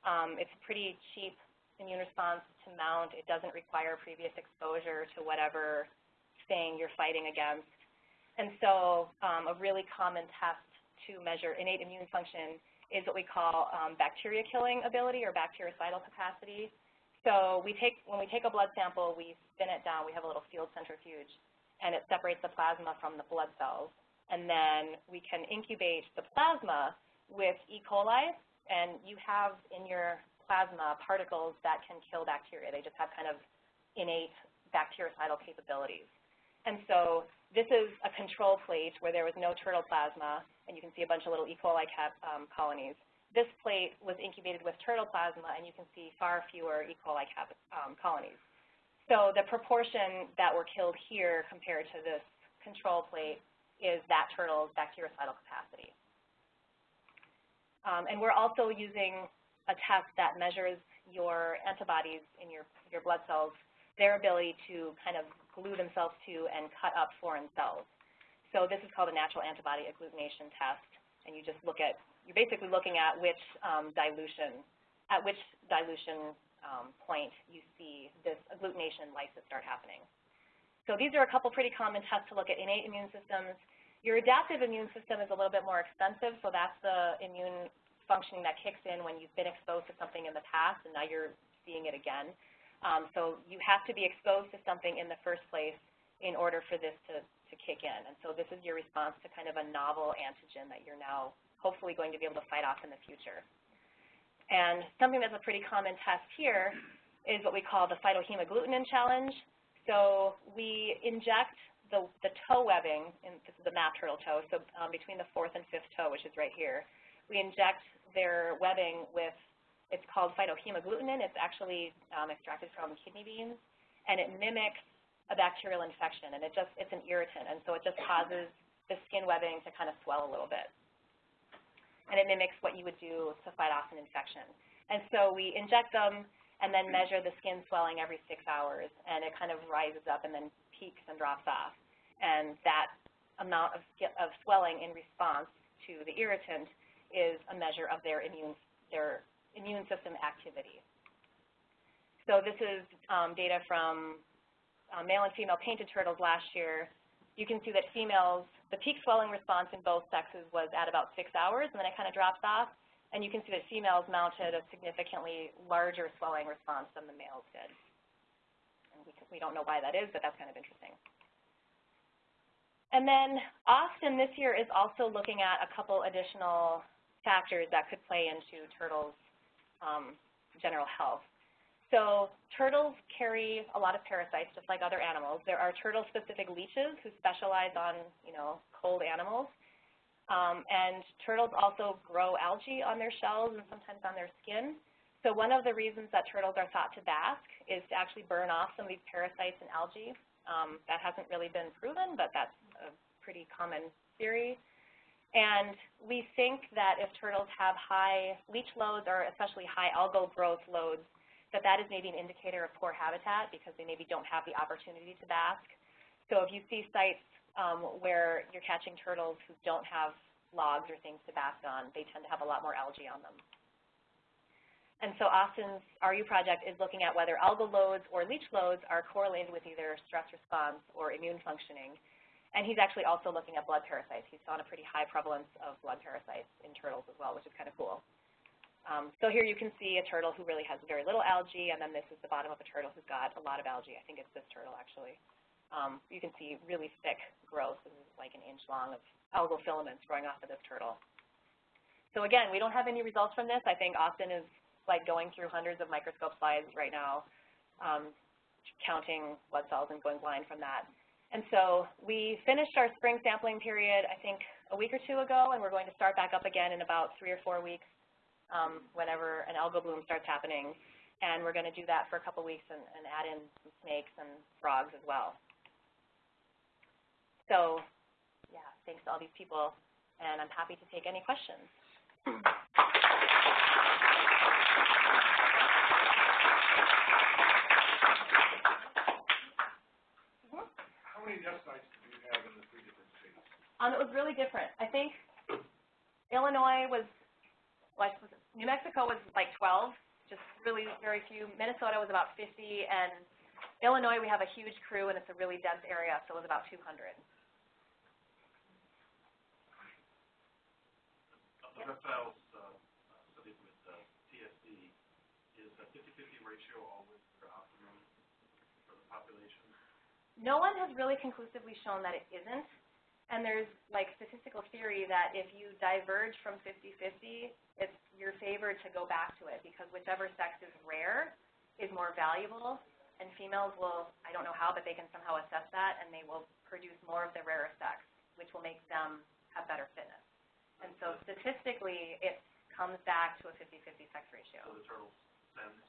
Um, it's a pretty cheap immune response to mount. It doesn't require previous exposure to whatever thing you're fighting against. And so um, a really common test to measure innate immune function is what we call um, bacteria killing ability or bactericidal capacity. So we take, when we take a blood sample, we spin it down. We have a little field centrifuge, and it separates the plasma from the blood cells. And then we can incubate the plasma with E. coli, and you have in your plasma particles that can kill bacteria. They just have kind of innate bactericidal capabilities. And so this is a control plate where there was no turtle plasma, and you can see a bunch of little E. coli cap, um, colonies. This plate was incubated with turtle plasma, and you can see far fewer E. coli cap, um, colonies. So the proportion that were killed here compared to this control plate is that turtle's bactericidal capacity. Um, and we're also using a test that measures your antibodies in your, your blood cells, their ability to kind of glue themselves to and cut up foreign cells. So this is called a natural antibody agglutination test, and you just look at, you're basically looking at which um, dilution, at which dilution um, point you see this agglutination lysis start happening. So these are a couple pretty common tests to look at innate immune systems. Your adaptive immune system is a little bit more expensive, so that's the immune functioning that kicks in when you've been exposed to something in the past and now you're seeing it again. Um, so you have to be exposed to something in the first place in order for this to, to kick in. And so this is your response to kind of a novel antigen that you're now hopefully going to be able to fight off in the future. And something that's a pretty common test here is what we call the phytohemagglutinin challenge. So we inject the, the toe webbing, and this is the map turtle toe, so um, between the fourth and fifth toe, which is right here, we inject their webbing with it's called phytohemagglutinin. It's actually um, extracted from kidney beans, and it mimics a bacterial infection, and it just it's an irritant, and so it just causes the skin webbing to kind of swell a little bit. And it mimics what you would do to fight off an infection. And so we inject them and then measure the skin swelling every six hours, and it kind of rises up and then peaks and drops off. And that amount of, of swelling in response to the irritant is a measure of their immune, their immune system activity. So this is um, data from uh, male and female painted turtles last year. You can see that females, the peak swelling response in both sexes was at about six hours, and then it kind of drops off. And you can see that females mounted a significantly larger swelling response than the males did. And we, we don't know why that is, but that's kind of interesting. And then Austin this year is also looking at a couple additional factors that could play into turtles' um, general health. So turtles carry a lot of parasites, just like other animals. There are turtle-specific leeches who specialize on, you know, cold animals. Um, and turtles also grow algae on their shells and sometimes on their skin. So one of the reasons that turtles are thought to bask is to actually burn off some of these parasites and algae. Um, that hasn't really been proven, but that's a pretty common theory. And we think that if turtles have high leech loads or especially high algal growth loads, that that is maybe an indicator of poor habitat because they maybe don't have the opportunity to bask. So if you see sites um, where you're catching turtles who don't have logs or things to bask on, they tend to have a lot more algae on them. And so Austin's RU project is looking at whether algal loads or leech loads are correlated with either stress response or immune functioning. And he's actually also looking at blood parasites. He's found a pretty high prevalence of blood parasites in turtles as well, which is kind of cool. Um, so here you can see a turtle who really has very little algae, and then this is the bottom of a turtle who's got a lot of algae. I think it's this turtle, actually. Um, you can see really thick growth. This is like an inch long of algal filaments growing off of this turtle. So again, we don't have any results from this. I think Austin is like going through hundreds of microscope slides right now, um, counting blood cells and going blind from that. And so we finished our spring sampling period, I think, a week or two ago, and we're going to start back up again in about three or four weeks um, whenever an algal bloom starts happening. And we're going to do that for a couple weeks and, and add in some snakes and frogs as well. So, yeah, thanks to all these people, and I'm happy to take any questions. How many nest sites do you have in the three different states? Um, it was really different. I think Illinois was, like, New Mexico was like 12, just really very few. Minnesota was about 50, and Illinois we have a huge crew, and it's a really dense area, so it was about 200. Reptiles, uh, uh, studied with, uh, TSD, is a fifty-fifty ratio always the optimum for the population? No one has really conclusively shown that it isn't, and there's like statistical theory that if you diverge from 50-50, it's your favored to go back to it because whichever sex is rare is more valuable, and females will, I don't know how, but they can somehow assess that, and they will produce more of the rarer sex, which will make them have better fitness. And so statistically, it comes back to a 50-50 sex ratio. So the turtles sense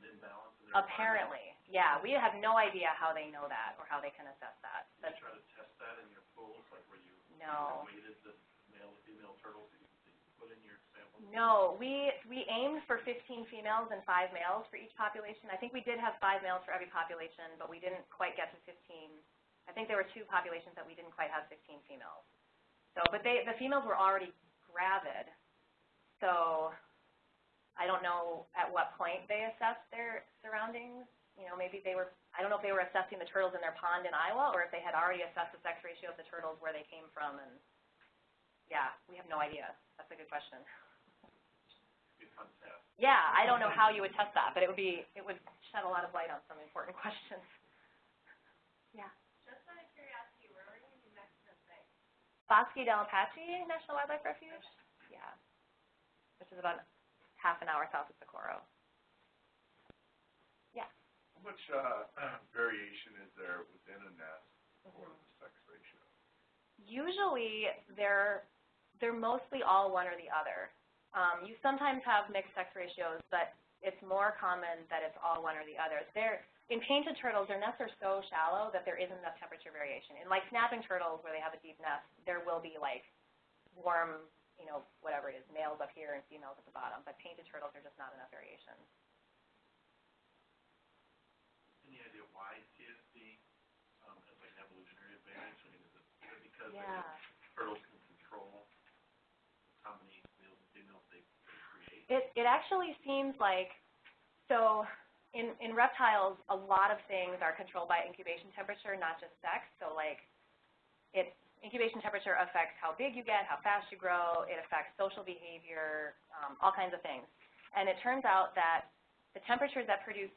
an imbalance? Apparently, yeah. We have no idea how they know that or how they can assess that. Did you try to test that in your pools, like where you no. weighted the male and female turtles that you, that you put in your sample? No, we, we aimed for 15 females and five males for each population. I think we did have five males for every population, but we didn't quite get to 15. I think there were two populations that we didn't quite have 15 females. So, but they, the females were already gravid, so I don't know at what point they assessed their surroundings. You know, maybe they were, I don't know if they were assessing the turtles in their pond in Iowa or if they had already assessed the sex ratio of the turtles where they came from and, yeah, we have no idea. That's a good question. Be a fun test. Yeah, I don't know how you would test that, but it would be, it would shed a lot of light on some important questions. Yeah. Just out of curiosity, where are you in New Mexico site? Bosque del Apache National Wildlife Refuge? Yeah. Which is about half an hour south of Socorro. How much, uh, variation is there within a nest for Mhm. the sex ratio? Usually, they're, they're mostly all one or the other. Um, you sometimes have mixed sex ratios, but it's more common that it's all one or the other. They're, in painted turtles, their nests are so shallow that there isn't enough temperature variation. And like snapping turtles, where they have a deep nest, there will be like warm, you know, whatever it is, males up here and females at the bottom. But painted turtles are just not enough variation. Any idea why TSD, um, has like an evolutionary advantage? I mean, is it because Yeah. turtles can control how many males and females they create? It, it actually seems like, so in, in reptiles, a lot of things are controlled by incubation temperature, not just sex. So like, it, incubation temperature affects how big you get, how fast you grow, it affects social behavior, um, all kinds of things. And it turns out that the temperatures that produce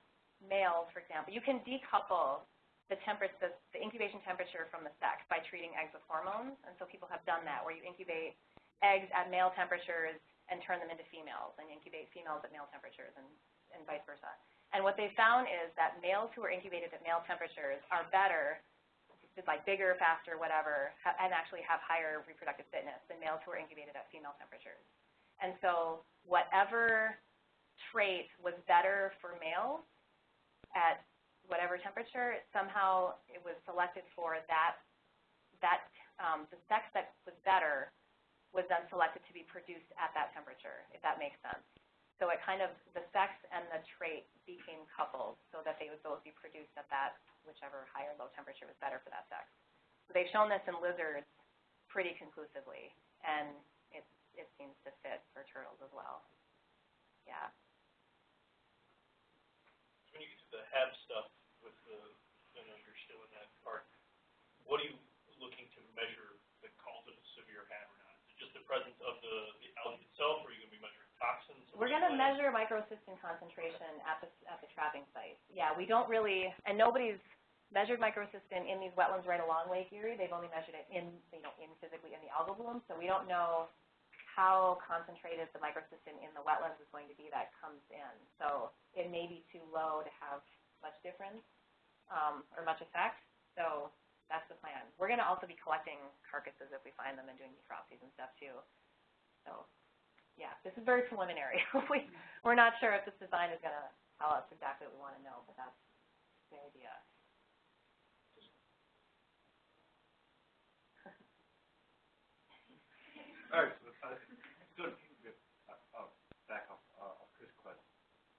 males, for example, you can decouple the the, the incubation temperature from the sex by treating eggs with hormones. And so people have done that, where you incubate eggs at male temperatures and turn them into females, and incubate females at male temperatures, and, and vice versa. And what they found is that males who are incubated at male temperatures are better like bigger, faster, whatever, and actually have higher reproductive fitness than males who are incubated at female temperatures. And so whatever trait was better for males at whatever temperature, somehow it was selected for that, that, um, the sex that was better was then selected to be produced at that temperature, if that makes sense. So it kind of, the sex and the trait became coupled so that they would both be produced at that whichever high or low temperature was better for that sex. So they've shown this in lizards pretty conclusively, and it, it seems to fit for turtles as well. Yeah. When you get to the Hab stuff with the, I know that part, what are you looking to measure that calls it a severe Hab or not? Is it just the presence of the, the algae itself, or are you toxins? or We're gonna measure microcystin concentration at the, at the trapping site. Yeah, we don't really, and nobody's measured microcystin in these wetlands right along Lake Erie. They've only measured it in, you know, in physically in the algal bloom, so we don't know how concentrated the microcystin in the wetlands is going to be that comes in. So it may be too low to have much difference, um, or much effect, so that's the plan. We're gonna also be collecting carcasses if we find them and doing necropsies and stuff too. So, yeah, this is very preliminary. We, we're not sure if this design is gonna tell us exactly what we wanna know, but that's the idea. All right, so, uh, good, uh, uh, back off, uh, off Chris' que-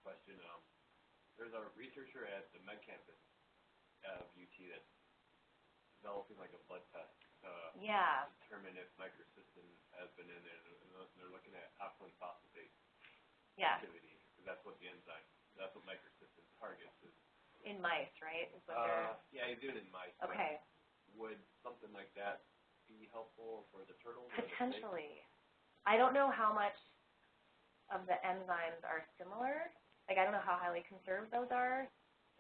question, um, there's a researcher at the Med campus of UT that's developing like a blood test to Yeah, determine if microcystin has been in there, and they're- looking at alkaline phosphatase yeah, activity, that's what the enzyme, that's what microcystin targets is. in mice, right, is what Uh, yeah, he's doing it in mice. okay, Would something like that be helpful for the turtles or the potentially. I don't know how much of the enzymes are similar, like, I don't know how highly conserved those are,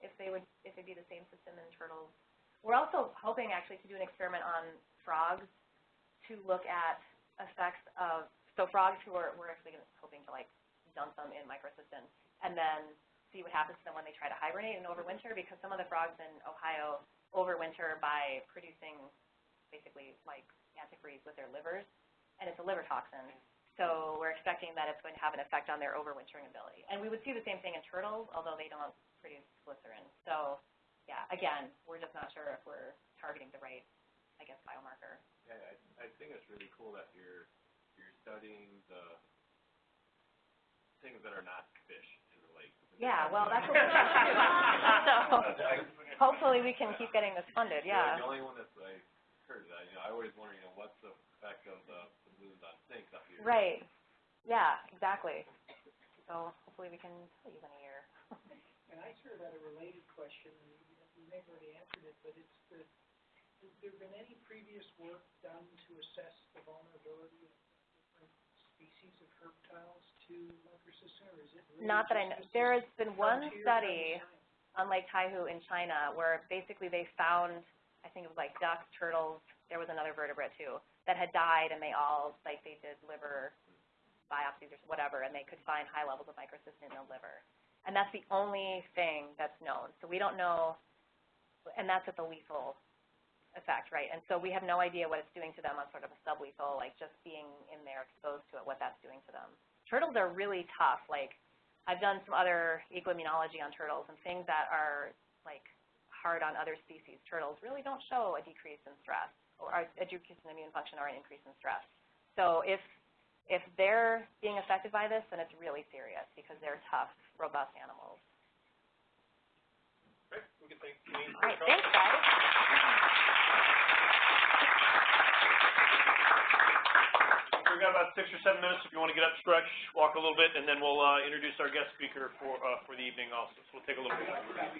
if they would, if it'd be the same system in turtles. We're also hoping actually to do an experiment on frogs to look at effects of, so frogs who are, we're actually hoping to like dump them in microcystin and then see what happens to them when they try to hibernate and overwinter because some of the frogs in Ohio overwinter by producing basically like antifreeze with their livers and it's a liver toxin. So we're expecting that it's going to have an effect on their overwintering ability. And we would see the same thing in turtles, although they don't produce glycerin. So, yeah, again, we're just not sure if we're targeting the right, I guess, biomarker. Yeah, I, I think it's really cool that you're, you're studying the things that are not fish in the lake. Yeah, well, that's what we're trying to do. So hopefully we can keep getting this funded, yeah. The only one that's I heard that, you know, I always wonder, you know, what's the effect of the, the balloons on snakes up here? Right, yeah, exactly. So hopefully we can tell you in a year. And I sort of had a related question, you, you may have already answered it, but it's the, has there been any previous work done to assess the vulnerability of different species of herptiles to microcystin, or is it really Not that I know, there has been one frontier kind of study on Lake Taihu in China where basically they found, I think it was like ducks, turtles, there was another vertebrate too, that had died and they all, like they did liver biopsies or whatever, and they could find high levels of microcystin in the liver. And that's the only thing that's known. So we don't know, and that's at the lethal effect, right? And so we have no idea what it's doing to them on sort of a sublethal, like just being in there exposed to it, what that's doing to them. Turtles are really tough, like I've done some other ecoimmunology on turtles and things that are like hard on other species. Turtles really don't show a decrease in stress or a decrease in immune function or an increase in stress. So if if they're being affected by this, then it's really serious because they're tough, robust animals. Great, we can thank Janine All for right, coming. thanks, guys. We've got about six or seven minutes if you want to get up, stretch, walk a little bit, and then we'll, uh, introduce our guest speaker for, uh, for the evening also. So we'll take a little bit.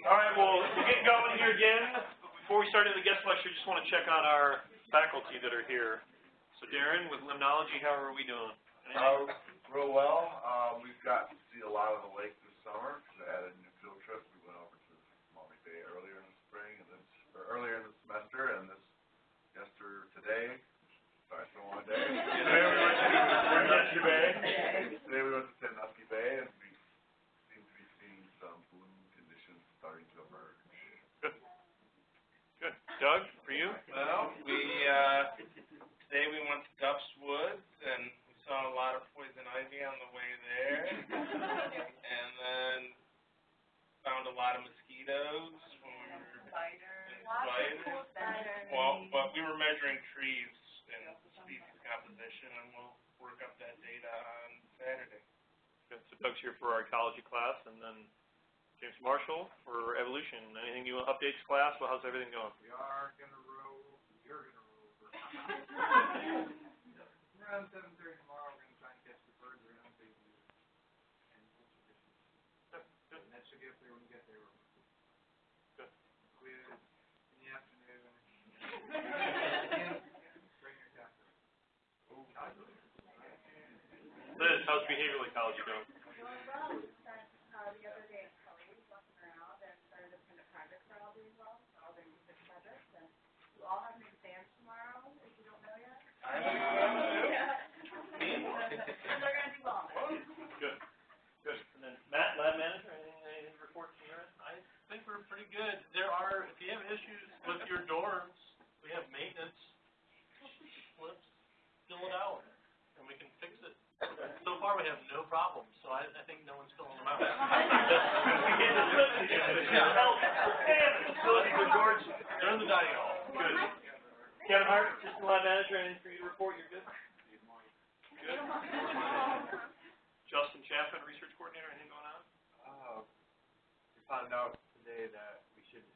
All right, well, we're getting going here again. Before we start into the guest lecture, just want to check on our faculty that are here. So Darren, with Limnology, how are we doing? Uh, real well. Uh, we've gotten to see a lot of the lake this summer. We added a new field trip. We went over to Maumee Bay earlier in the spring and this, or earlier in the semester and this, yester, today, sorry, it's been a long day. Today we went to Sandusky Bay. Today we went to Sandusky Bay and we seem to be seeing some bloom conditions starting to emerge. Good. Doug, for you? Well, we uh, today we went to Duff's Woods, and we saw a lot of poison ivy on the way there. and then found a lot of mosquitoes when we were and spiders. Well, but we were measuring trees and species composition, and we'll work up that data on Saturday. Okay, so Doug's here for our ecology class, and then James Marshall for evolution. Anything you want updates class? Well, how's everything going? We are going to roll. You're going to roll. Around 7.30. I don't know. They're going to be long. Good. Good. And then Matt, lab manager, any reports here? I think we're pretty good. There are, if you have issues with your dorms, we have maintenance slips, fill it out, and we can fix it. So far, we have no problems, so I, I think no one's filling them out. Facility for George. They're in the dining hall. Good. Kevin Hart, assistant lab manager, anything for you to report? You're good? Good. Justin Chaffin, research coordinator, anything going on? Uh, we found out today that we should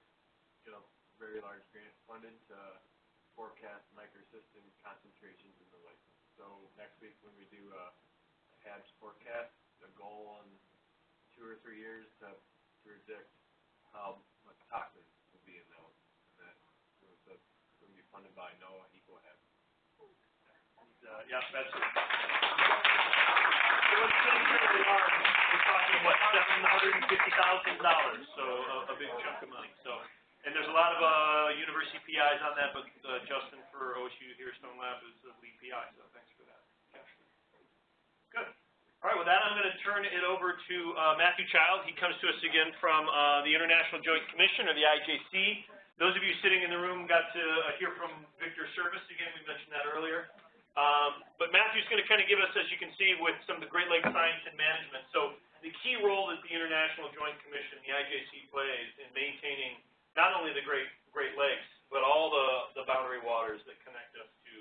get a very large grant funded to forecast microcystin concentrations in the lake. So next week when we do a HABs forecast, the goal in two or three years to predict how much toxins will be in those. And that, was the- will be funded by NOAA EcoHab. Uh, yeah, that's it. So let's get into the arm. We're talking, what, seven hundred and fifty thousand dollars, so a, a big chunk of money, so. And there's a lot of, uh, university PIs on that, but, uh, Justin for OSU here, Stone Lab is the lead PI, so thanks. Good. All right, with that, I'm gonna turn it over to, uh, Matthew Child. He comes to us again from, uh, the International Joint Commission, or the IJC. Those of you sitting in the room got to uh, hear from Victor Serveiss again, we mentioned that earlier. Um, but Matthew's going to kind of give us, as you can see, with some of the Great Lakes Science and Management. So the key role that the International Joint Commission, the IJC, plays in maintaining not only the Great Great Lakes, but all the the boundary waters that connect us to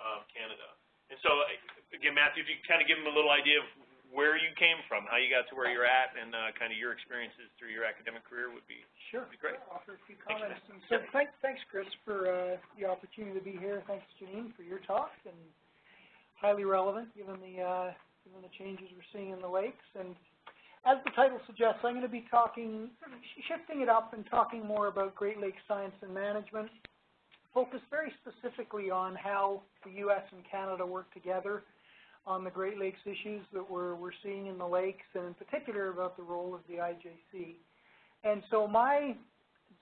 uh, Canada. And so, again, Matthew, if you kind of give them a little idea of where you came from, how you got to where you're at, and uh, kind of your experiences through your academic career would be Sure. would be great. I'll offer a few comments. And so, thanks, thanks, Chris, for, uh, the opportunity to be here. Thanks, Janine, for your talk, and highly relevant, given the, uh, given the changes we're seeing in the lakes. And as the title suggests, I'm gonna be talking, shifting it up and talking more about Great Lakes science and management, focused very specifically on how the US and Canada work together on the Great Lakes issues that we're, we're seeing in the lakes, and in particular about the role of the IJC. And so my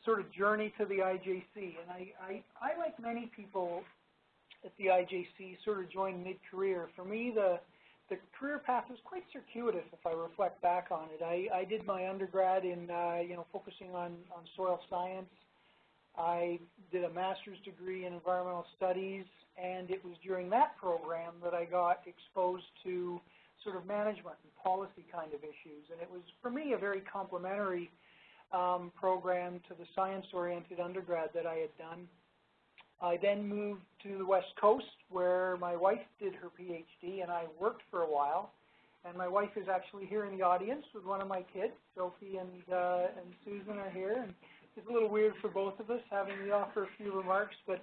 sort of journey to the IJC, and I, I, I like many people at the IJC sort of joined mid-career. For me, the, the career path was quite circuitous if I reflect back on it. I, I did my undergrad in, uh, you know, focusing on, on soil science. I did a master's degree in environmental studies, and it was during that program that I got exposed to sort of management and policy kind of issues. And it was, for me, a very complementary um, program to the science-oriented undergrad that I had done. I then moved to the West Coast, where my wife did her PhD, and I worked for a while. And my wife is actually here in the audience with one of my kids. Sophie and, uh, and Susan are here. And it's a little weird for both of us having me offer a few remarks, but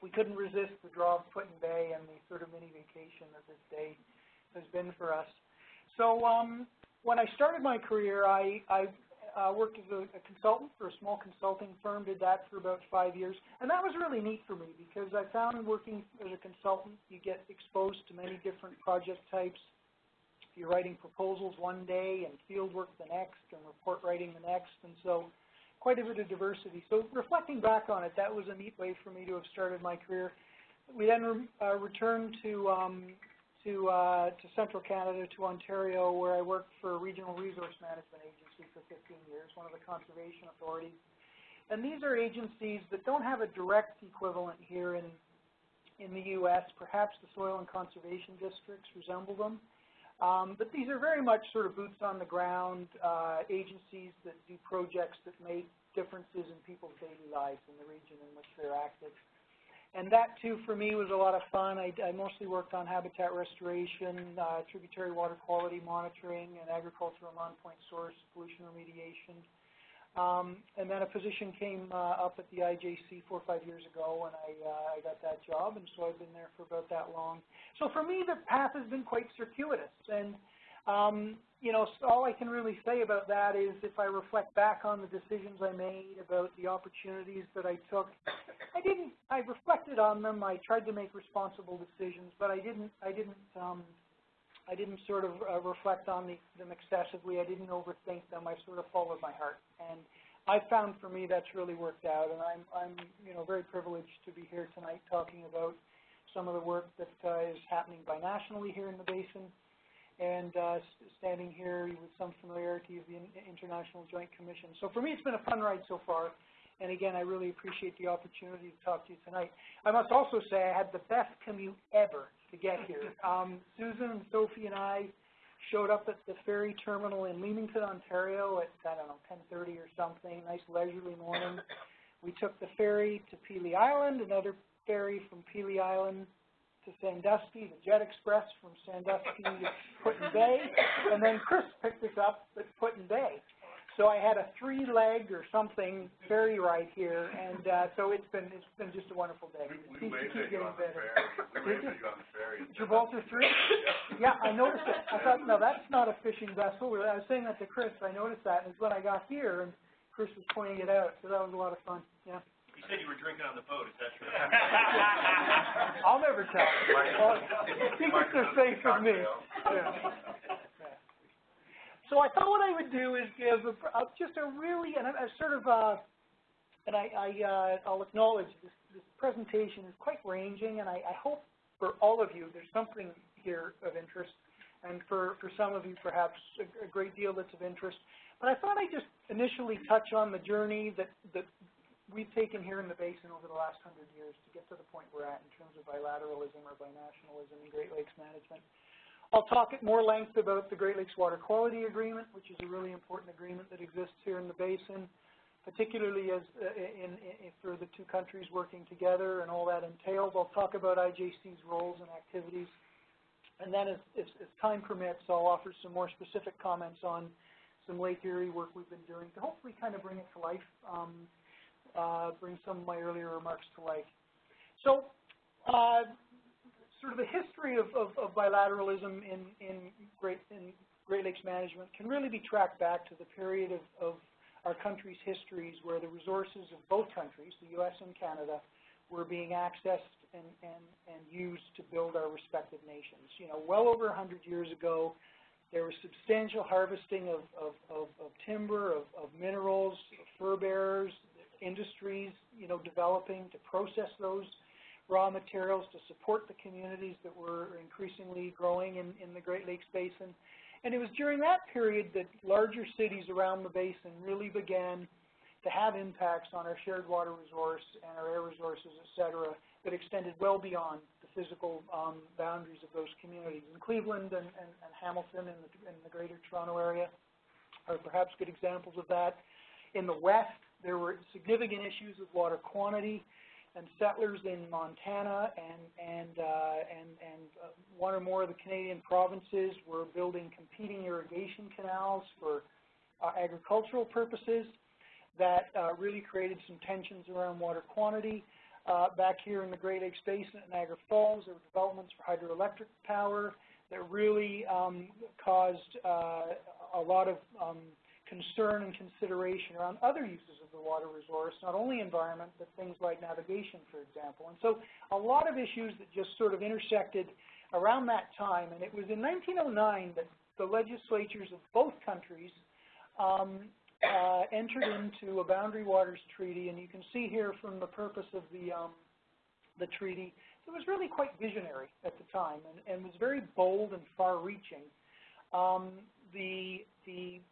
we couldn't resist the draw of Put in Bay and the sort of mini vacation that this day has been for us. So um, when I started my career, I, I uh, worked as a, a consultant for a small consulting firm, did that for about five years. And that was really neat for me because I found working as a consultant, you get exposed to many different project types. You're writing proposals one day and field work the next and report writing the next. And so quite a bit of diversity. So reflecting back on it, that was a neat way for me to have started my career. We then re uh, returned to um, to uh, to central Canada, to Ontario, where I worked for a regional resource management agency for 15 years, one of the conservation authorities. And these are agencies that don't have a direct equivalent here in in the U.S. Perhaps the soil and conservation districts resemble them. Um, but these are very much sort of boots on the ground uh, agencies that do projects that make differences in people's daily lives in the region in which they're active. And that too, for me, was a lot of fun. I, I mostly worked on habitat restoration, uh, tributary water quality monitoring, and agricultural non-point source pollution remediation. Um, and then a position came uh, up at the IJC four or five years ago, and I, uh, I got that job, and so I've been there for about that long. So for me, the path has been quite circuitous, and um, you know, so all I can really say about that is if I reflect back on the decisions I made, about the opportunities that I took, I didn't, I reflected on them, I tried to make responsible decisions, but I didn't, I didn't, um, I didn't sort of uh, reflect on the, them excessively. I didn't overthink them. I sort of followed my heart, and I found for me that's really worked out. And I'm, I'm, you know, very privileged to be here tonight talking about some of the work that uh, is happening binationally here in the basin, and uh, standing here with some familiarity of the International Joint Commission. So for me, it's been a fun ride so far. And again, I really appreciate the opportunity to talk to you tonight. I must also say I had the best commute ever to get here. Um, Susan and Sophie and I showed up at the ferry terminal in Leamington, Ontario at, I don't know, 10.30 or something, nice leisurely morning. We took the ferry to Pelee Island, another ferry from Pelee Island to Sandusky, the Jet Express from Sandusky to Put-in Bay, and then Chris picked us up at Put-in Bay. So I had a three-leg or something ferry ride here, and uh, so it's been it's been just a wonderful day. We, we Seems to waved keep at you getting on the better. ferry. We waved at you on the ferry. Gibraltar three? Yeah, I noticed it. I thought, no, that's not a fishing vessel. I was saying that to Chris. I noticed that, and it's when I got here, and Chris was pointing it out. So that was a lot of fun. Yeah. You said you were drinking on the boat, is that true? I'll never tell. Well, Secrets are safe with me. Yeah. So I thought what I would do is give a, a, just a really, and a, a sort of, uh, and I, I, uh, I'll acknowledge this, this presentation is quite ranging, and I, I hope for all of you there's something here of interest, and for, for some of you perhaps a, a great deal that's of interest. But I thought I'd just initially touch on the journey that, that we've taken here in the basin over the last hundred years to get to the point we're at in terms of bilateralism or binationalism in Great Lakes management. I'll talk at more length about the Great Lakes Water Quality Agreement, which is a really important agreement that exists here in the basin, particularly as uh, in, in, for the two countries working together and all that entails. I'll talk about IJC's roles and activities. And then as, as, as time permits, I'll offer some more specific comments on some Lake Erie work we've been doing to hopefully kind of bring it to life, um, uh, bring some of my earlier remarks to life. So uh, sort of the history of, of, of bilateralism in, in, Great, in Great Lakes management can really be tracked back to the period of, of our country's histories where the resources of both countries, the U.S. and Canada, were being accessed and, and, and used to build our respective nations. You know, well over 100 years ago, there was substantial harvesting of, of, of, of timber, of, of minerals, of fur bearers, industries, you know, developing to process those raw materials to support the communities that were increasingly growing in, in the Great Lakes Basin. And it was during that period that larger cities around the basin really began to have impacts on our shared water resource and our air resources, et cetera, that extended well beyond the physical um, boundaries of those communities. In Cleveland and, and, and Hamilton in the, in the greater Toronto area are perhaps good examples of that. In the West, there were significant issues with water quantity and settlers in Montana and and uh, and and uh, one or more of the Canadian provinces were building competing irrigation canals for uh, agricultural purposes that uh, really created some tensions around water quantity. Uh, back here in the Great Lakes Basin at Niagara Falls, there were developments for hydroelectric power that really um, caused uh, a lot of um, concern and consideration around other uses of the water resource, not only environment, but things like navigation, for example. And so a lot of issues that just sort of intersected around that time. And it was in 1909 that the legislatures of both countries um, uh, entered into a boundary waters treaty. And you can see here from the purpose of the, um, the treaty, it was really quite visionary at the time and, and was very bold and far-reaching. Um, the, the the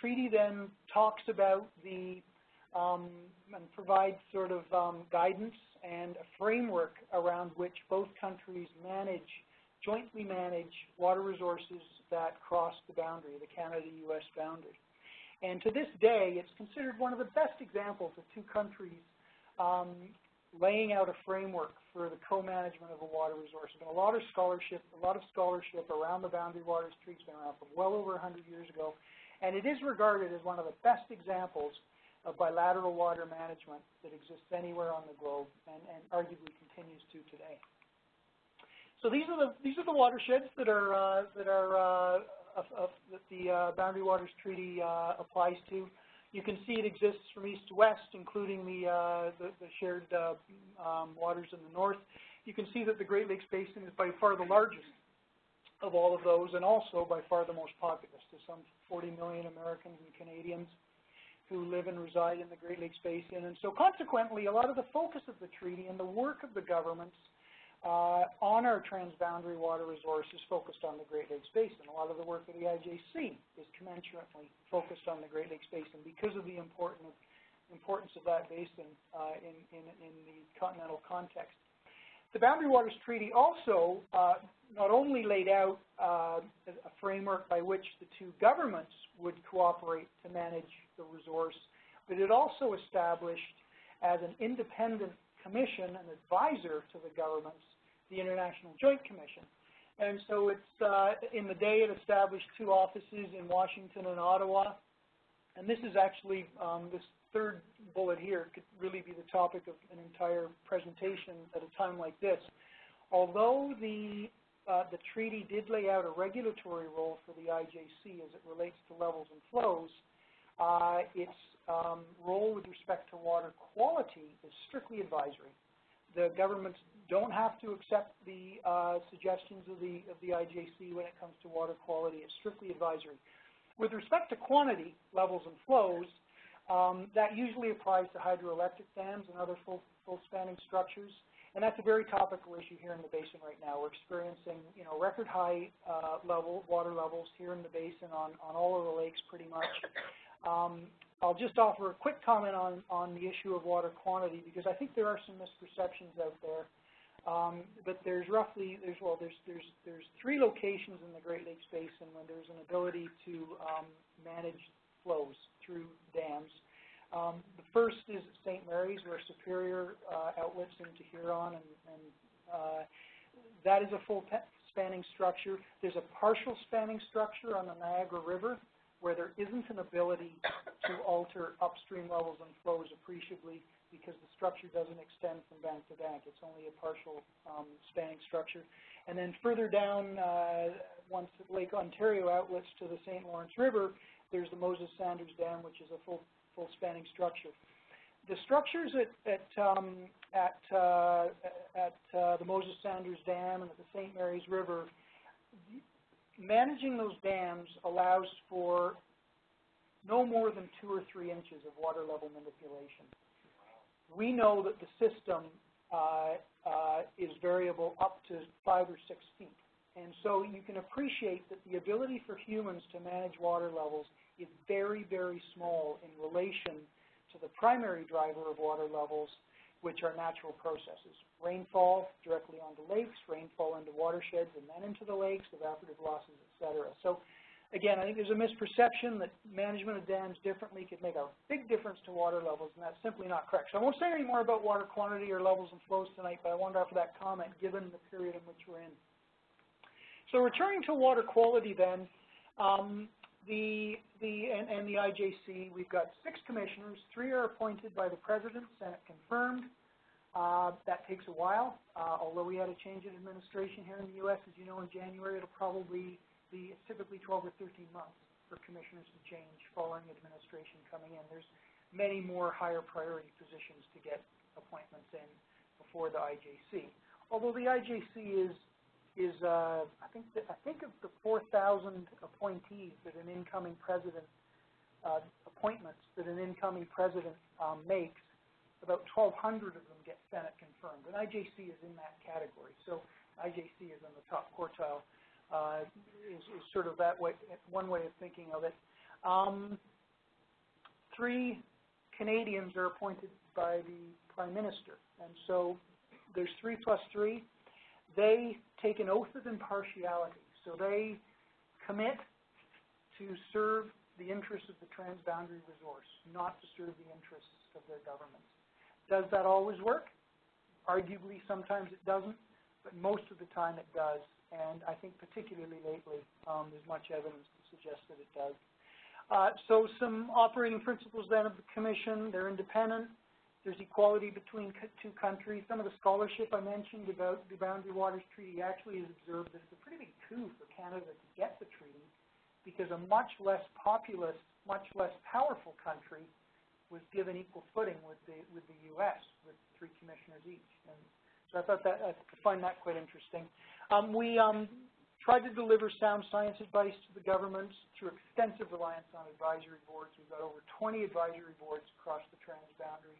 treaty then talks about the um, and provides sort of um, guidance and a framework around which both countries manage, jointly manage water resources that cross the boundary, the Canada-U.S. boundary. And to this day, it's considered one of the best examples of two countries um, laying out a framework for the co-management of a water resource. There's been a lot of scholarship, a lot of scholarship around the Boundary Waters Treaty. It's been around for well over 100 years ago, and it is regarded as one of the best examples of bilateral water management that exists anywhere on the globe, and, and arguably continues to today. So these are the these are the watersheds that are uh, that are uh, of, of, that the uh, Boundary Waters Treaty uh, applies to. You can see it exists from east to west, including the, uh, the, the shared uh, um, waters in the north. You can see that the Great Lakes Basin is by far the largest of all of those, and also by far the most populous. There's some 40 million Americans and Canadians who live and reside in the Great Lakes Basin. And so consequently, a lot of the focus of the treaty and the work of the governments uh, on our transboundary water resources focused on the Great Lakes Basin. A lot of the work of the IJC is commensurately focused on the Great Lakes Basin because of the importance of that basin uh, in, in, in the continental context. The Boundary Waters Treaty also uh, not only laid out uh, a framework by which the two governments would cooperate to manage the resource, but it also established as an independent commission, an advisor to the governments, the International Joint Commission. And so it's, uh, in the day it established two offices in Washington and Ottawa. And this is actually, um, this third bullet here could really be the topic of an entire presentation at a time like this. Although the, uh, the treaty did lay out a regulatory role for the IJC as it relates to levels and flows, uh, its um, role with respect to water quality is strictly advisory. The governments don't have to accept the uh, suggestions of the, of the IJC when it comes to water quality. It's strictly advisory. With respect to quantity, levels, and flows, um, that usually applies to hydroelectric dams and other full, full spanning structures. And that's a very topical issue here in the basin right now. We're experiencing, you know, record high uh, level water levels here in the basin on, on all of the lakes pretty much. Um, I'll just offer a quick comment on, on the issue of water quantity because I think there are some misperceptions out there. Um, but there's roughly, there's, well, there's, there's, there's three locations in the Great Lakes Basin when there's an ability to um, manage flows through dams. Um, the first is St. Mary's, where Superior uh, outlets into Huron, and, and uh, that is a full spanning structure. There's a partial spanning structure on the Niagara River, where there isn't an ability to alter upstream levels and flows appreciably because the structure doesn't extend from bank to bank. It's only a partial um, spanning structure. And then further down, uh, once Lake Ontario outlets to the St. Lawrence River, there's the Moses Saunders Dam, which is a full, full spanning structure. The structures at, at, um, at, uh, at uh, the Moses Saunders Dam and at the St. Mary's River, managing those dams allows for no more than two or three inches of water level manipulation we know that the system uh, uh, is variable up to five or six feet. And so you can appreciate that the ability for humans to manage water levels is very, very small in relation to the primary driver of water levels, which are natural processes. Rainfall directly onto lakes, rainfall into watersheds and then into the lakes, evaporative losses, et cetera. So again, I think there's a misperception that management of dams differently could make a big difference to water levels, and that's simply not correct. So I won't say any more about water quantity or levels and flows tonight, but I wanted to offer that comment given the period in which we're in. So returning to water quality then, um, the, the, and, and the IJC, we've got six commissioners. Three are appointed by the President, Senate confirmed. Uh, that takes a while. Uh, although we had a change in administration here in the U.S., as you know, in January, it'll probably be typically 12 or 13 months for commissioners to change following administration coming in. There's many more higher priority positions to get appointments in before the IJC. Although the IJC is is uh, I think that, I think of the 4,000 appointees that an incoming president uh, appointments that an incoming president um, makes, about 1,200 of them get Senate confirmed, and IJC is in that category. So IJC is in the top quartile is, is sort of that way, one way of thinking of it. Um, three Canadians are appointed by the Prime Minister. And so there's three plus three. They take an oath of impartiality. So they commit to serve the interests of the transboundary resource, not to serve the interests of their governments. Does that always work? Arguably, sometimes it doesn't, but most of the time it does. And I think particularly lately, um, there's much evidence to suggest that it does. Uh, so some operating principles then of the commission, they're independent. There's equality between two countries. Some of the scholarship I mentioned about the Boundary Waters Treaty actually has observed that it's a pretty big coup for Canada to get the treaty because a much less populous, much less powerful country was given equal footing with the with the U.S. with three commissioners each. And I thought that I find that quite interesting. Um, we um, tried to deliver sound science advice to the governments through extensive reliance on advisory boards. We've got over 20 advisory boards across the transboundary.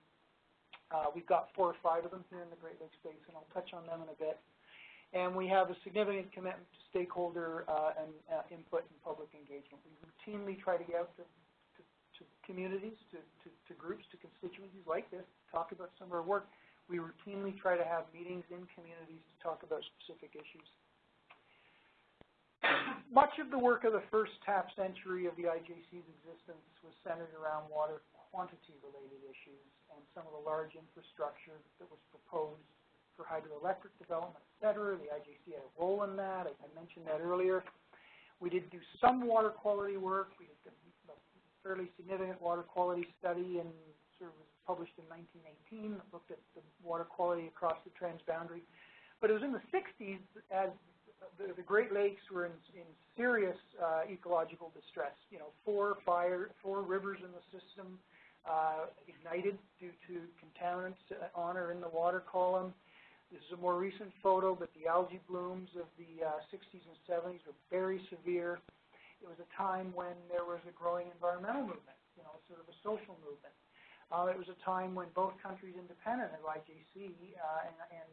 Uh, we've got four or five of them here in the Great Lakes Basin. I'll touch on them in a bit. And we have a significant commitment to stakeholder uh, and uh, input and public engagement. We routinely try to get out to, to, to communities, to, to, to groups, to constituencies like this, talk about some of our work. We routinely try to have meetings in communities to talk about specific issues. Much of the work of the first half century of the IJC's existence was centered around water quantity-related issues and some of the large infrastructure that was proposed for hydroelectric development, et cetera. The IJC had a role in that. I, I mentioned that earlier. We did do some water quality work. We did a fairly significant water quality study and sort of was published in 1918 that looked at the water quality across the transboundary. But it was in the 60s as the, the Great Lakes were in, in serious uh, ecological distress. You know, four fire, four rivers in the system uh, ignited due to contaminants on or in the water column. This is a more recent photo, but the algae blooms of the uh, 60s and 70s were very severe. It was a time when there was a growing environmental movement, you know, sort of a social movement. Uh, it was a time when both countries independent of IJC uh, and, and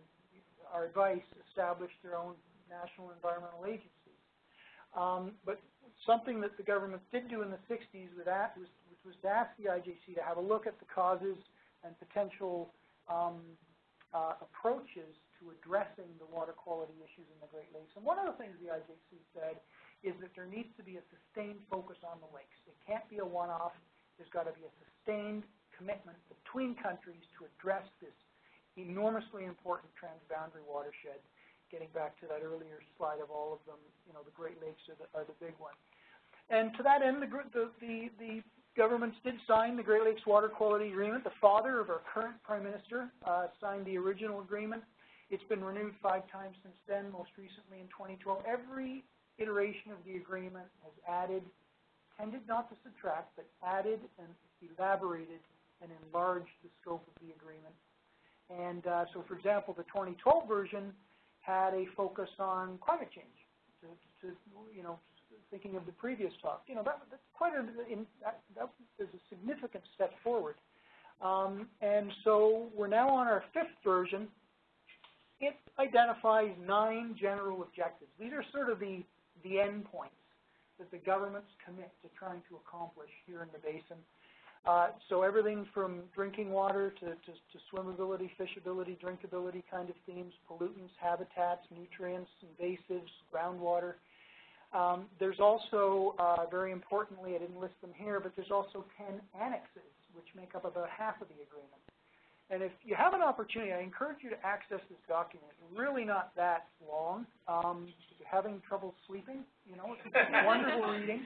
our advice established their own national environmental agencies. Um, but something that the government did do in the 60s with that was, which was to ask the IJC to have a look at the causes and potential um, uh, approaches to addressing the water quality issues in the Great Lakes. And one of the things the IJC said is that there needs to be a sustained focus on the lakes. It can't be a one-off. There's got to be a sustained commitment between countries to address this enormously important transboundary watershed getting back to that earlier slide of all of them, you know, the Great Lakes are the, are the big one. And to that end, the, the, the, the governments did sign the Great Lakes Water Quality Agreement. The father of our current Prime Minister uh, signed the original agreement. It's been renewed five times since then, most recently in 2012. Every iteration of the agreement has added, tended not to subtract, but added and elaborated and enlarged the scope of the agreement. And uh, so, for example, the 2012 version had a focus on climate change. To, to you know, thinking of the previous talk, you know, that, that's quite a in, that, that is a significant step forward. Um, and so we're now on our fifth version. It identifies nine general objectives. These are sort of the the end points that the governments commit to trying to accomplish here in the basin. Uh, so everything from drinking water to, to, to swimmability, fishability, drinkability kind of themes, pollutants, habitats, nutrients, invasives, groundwater. Um, there's also, uh, very importantly, I didn't list them here, but there's also 10 annexes, which make up about half of the agreement. And if you have an opportunity, I encourage you to access this document. It's really not that long. Um, if you're having trouble sleeping, you know, it's wonderful reading.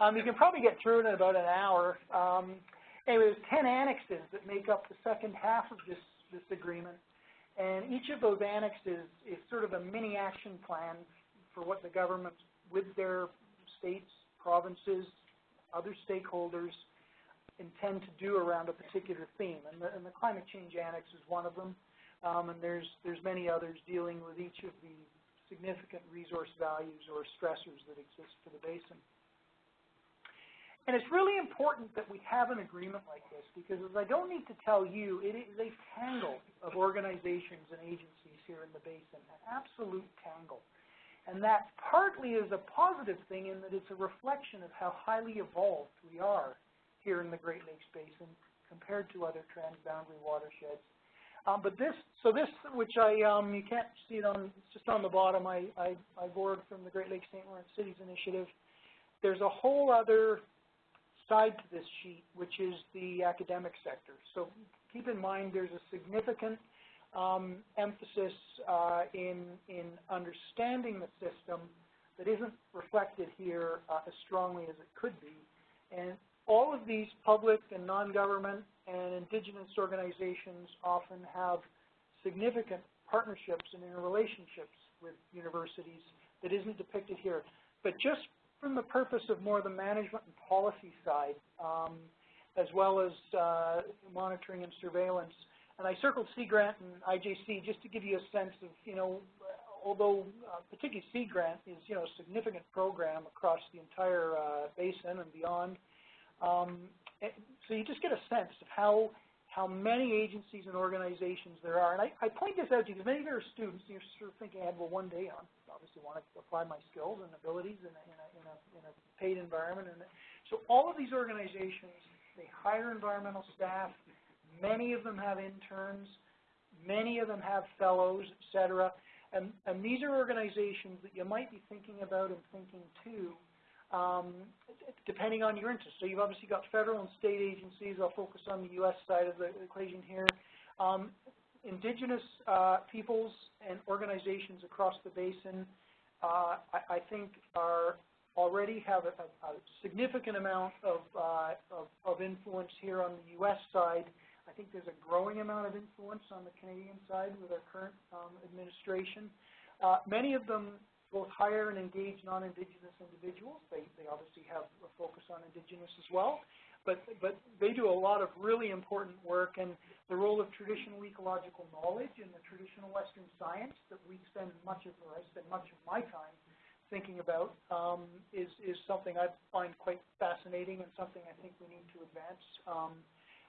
Um, you can probably get through it in about an hour. Um, anyway, there's 10 annexes that make up the second half of this, this agreement. And each of those annexes is sort of a mini action plan for what the government, with their states, provinces, other stakeholders, intend to do around a particular theme. And the, and the climate change annex is one of them. Um, and there's, there's many others dealing with each of the significant resource values or stressors that exist for the basin. And it's really important that we have an agreement like this because, as I don't need to tell you, it is a tangle of organizations and agencies here in the basin, an absolute tangle. And that partly is a positive thing in that it's a reflection of how highly evolved we are here in the Great Lakes Basin compared to other transboundary watersheds. Um, but this, so this, which I, um, you can't see it on, it's just on the bottom, I, I, I borrowed from the Great Lakes St. Lawrence Cities Initiative. There's a whole other side to this sheet, which is the academic sector. So keep in mind there's a significant um, emphasis uh, in, in understanding the system that isn't reflected here uh, as strongly as it could be. And all of these public and non-government and indigenous organizations often have significant partnerships and interrelationships with universities that isn't depicted here. But just from the purpose of more the management and policy side, um, as well as uh, monitoring and surveillance. And I circled Sea Grant and IJC just to give you a sense of, you know, although uh, particularly Sea Grant is, you know, a significant program across the entire uh, basin and beyond. Um, and so you just get a sense of how how many agencies and organizations there are. And I, I point this out to you because many of your students, you're sort of thinking ahead, well, one day I obviously want to apply my skills and abilities in a, in a, in a, in a paid environment. And so all of these organizations, they hire environmental staff. Many of them have interns. Many of them have fellows, et cetera. And, and these are organizations that you might be thinking about and thinking to um, depending on your interest. So you've obviously got federal and state agencies. I'll focus on the U.S. side of the equation here. Um, indigenous uh, peoples and organizations across the basin, uh, I, I, think, are already have a, a, significant amount of, uh, of, of influence here on the U.S. side. I think there's a growing amount of influence on the Canadian side with our current um, administration. Uh, many of them both hire and engage non-Indigenous individuals. They, they obviously have a focus on Indigenous as well, but, but they do a lot of really important work, and the role of traditional ecological knowledge and the traditional Western science that we spend much of, or I spend much of my time thinking about, um, is, is something I find quite fascinating and something I think we need to advance. Um,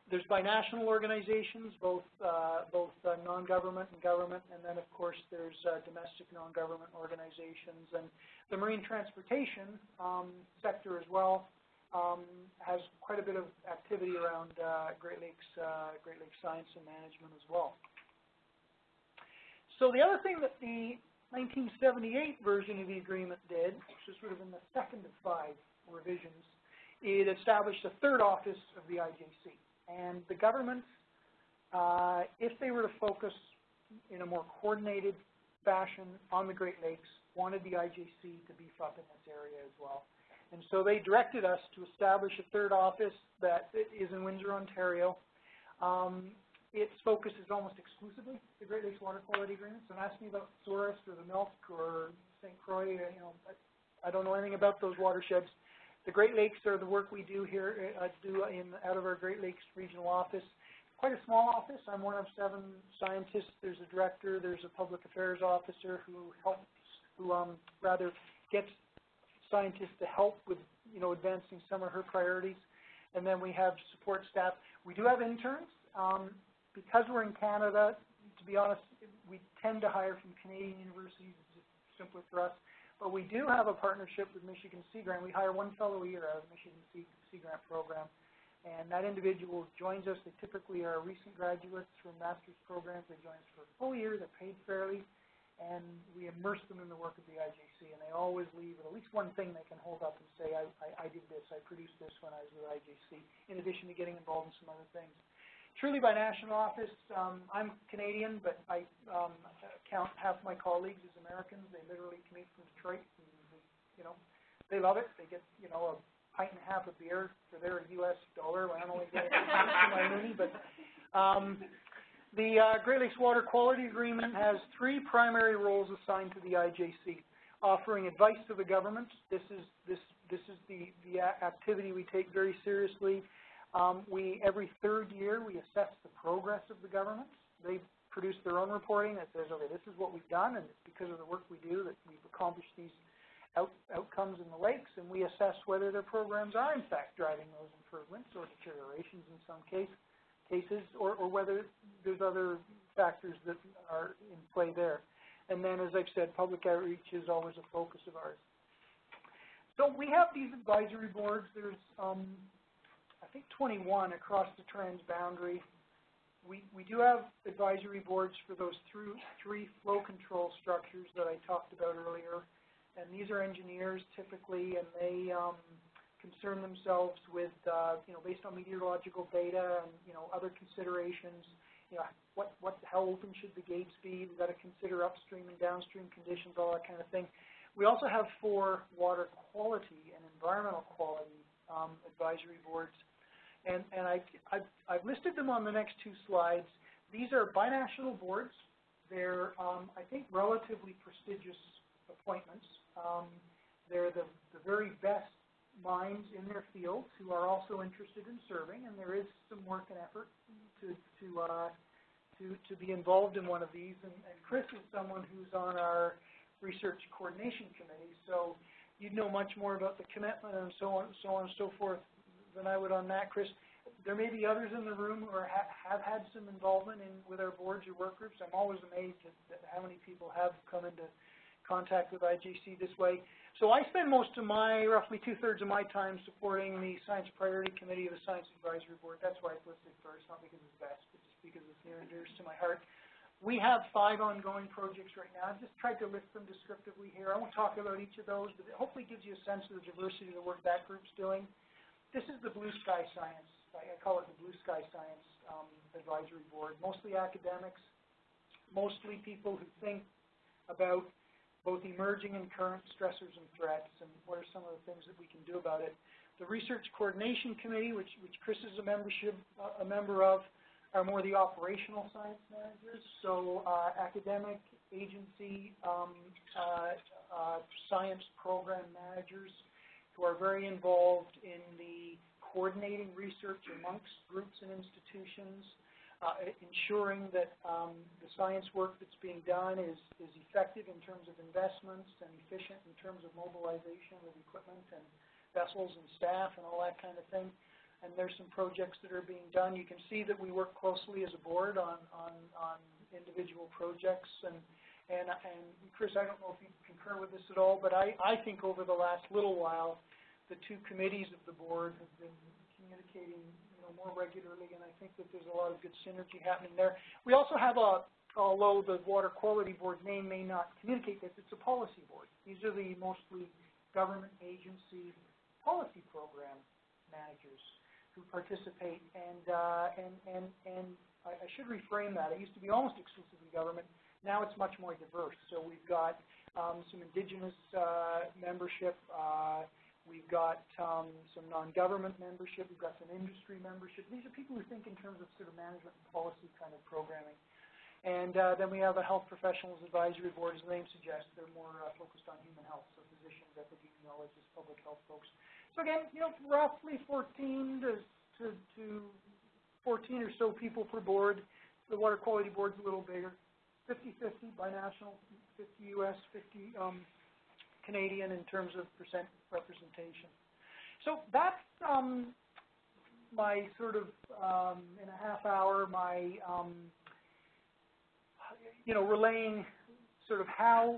there's binational organizations, both uh, both uh, non-government and government, and then of course there's uh, domestic non-government organizations, and the marine transportation um, sector as well um, has quite a bit of activity around uh, Great Lakes uh, Great Lakes science and management as well. So the other thing that the 1978 version of the agreement did, which is sort of in the second of five revisions, it established a third office of the IJC. And the governments, uh, if they were to focus in a more coordinated fashion on the Great Lakes, wanted the IJC to beef up in this area as well. And so they directed us to establish a third office that is in Windsor, Ontario. Um, its focus is almost exclusively the Great Lakes Water Quality Agreement. So ask me about Souris or the Milk or St. Croix, you know, I, I don't know anything about those watersheds. The Great Lakes are the work we do here, uh, do in, out of our Great Lakes Regional Office. Quite a small office. I'm one of seven scientists. There's a director. There's a public affairs officer who helps, who um, rather gets scientists to help with, you know, advancing some of her priorities. And then we have support staff. We do have interns. Um, because we're in Canada, to be honest, we tend to hire from Canadian universities. It's just simpler for us. But we do have a partnership with Michigan Sea Grant. We hire one fellow a year out of the Michigan Sea, sea Grant program. And that individual joins us. They typically are recent graduates from master's programs. They join us for a full year. They're paid fairly. And we immerse them in the work of the IJC. And they always leave with at least one thing they can hold up and say, I, I, I did this, I produced this when I was with IJC, in addition to getting involved in some other things. Truly binational office. Um, I'm Canadian, but I um, count half my colleagues as Americans. They literally commute from Detroit, and you know, they love it. They get you know a pint and a half of beer for their U.S. dollar. I don't only get it my money, but um, the uh, Great Lakes Water Quality Agreement has three primary roles assigned to the IJC. Offering advice to the government. This is this this is the the activity we take very seriously. Um, we, every third year, we assess the progress of the government. They produce their own reporting that says, okay, this is what we've done, and it's because of the work we do that we've accomplished these out, outcomes in the lakes, and we assess whether their programs are, in fact, driving those improvements or deteriorations in some case, cases, or, or whether there's other factors that are in play there. And then, as I've said, public outreach is always a focus of ours. So we have these advisory boards. There's um, I think twenty-one across the transboundary. We, we do have advisory boards for those through, three flow control structures that I talked about earlier. And these are engineers typically, and they, um, concern themselves with, uh, you know, based on meteorological data and, you know, other considerations, you know, what, what, how open should the gates be? We've got to consider upstream and downstream conditions, all that kind of thing. We also have four water quality and environmental quality, um, advisory boards. And, and I, I've, I've listed them on the next two slides. These are binational boards. They're, um, I think, relatively prestigious appointments. Um, they're the, the very best minds in their fields who are also interested in serving, and there is some work and effort to, to, uh, to, to be involved in one of these. And, and Chris is someone who's on our research coordination committee, so you'd know much more about the commitment and so on, so on and so forth than I would on that, Chris. There may be others in the room who are, ha- have had some involvement in, with our boards or work groups. I'm always amazed at, at how many people have come into contact with IJC this way. So I spend most of my, roughly two-thirds of my time supporting the Science Priority Committee of the Science Advisory Board. That's why it's listed first, not because it's best, but just because it's near and dear to my heart. We have five ongoing projects right now. I've just tried to list them descriptively here. I won't talk about each of those, but it hopefully gives you a sense of the diversity of the work that group's doing. This is the Blue Sky Science, I call it the Blue Sky Science um, Advisory Board, mostly academics, mostly people who think about both emerging and current stressors and threats, and what are some of the things that we can do about it. The Research Coordination Committee, which, which Chris is a membership, uh, a member of, are more the operational science managers, so uh, academic, agency, um, uh, uh, science program managers who are very involved in the coordinating research amongst groups and institutions, uh, ensuring that um, the science work that's being done is, is effective in terms of investments and efficient in terms of mobilization of equipment and vessels and staff and all that kind of thing. And there's some projects that are being done. You can see that we work closely as a board on, on, on individual projects and and, and Chris, I don't know if you concur with this at all, but I, I think over the last little while, the two committees of the board have been communicating, more regularly, and I think that there's a lot of good synergy happening there. We also have a, although the Water Quality Board name may not communicate this, it's a policy board. These are the mostly government agency policy program managers who participate, and, uh, and, and, and I, I should reframe that. It used to be almost exclusively government. Now it's much more diverse. So we've got um, some indigenous uh, membership. Uh, we've got um, some non-government membership. We've got some industry membership. These are people who think in terms of sort of management and policy kind of programming. And uh, then we have a health professionals advisory board, as the name suggests. They're more uh, focused on human health, so physicians, epidemiologists, public health folks. So again, you know, roughly 14 to, to, to 14 or so people per board. The water quality board's a little bigger. 50-50 binational, 50 U.S., 50 um, Canadian in terms of percent representation. So that's um, my sort of, um, in a half hour, my, um, you know, relaying sort of how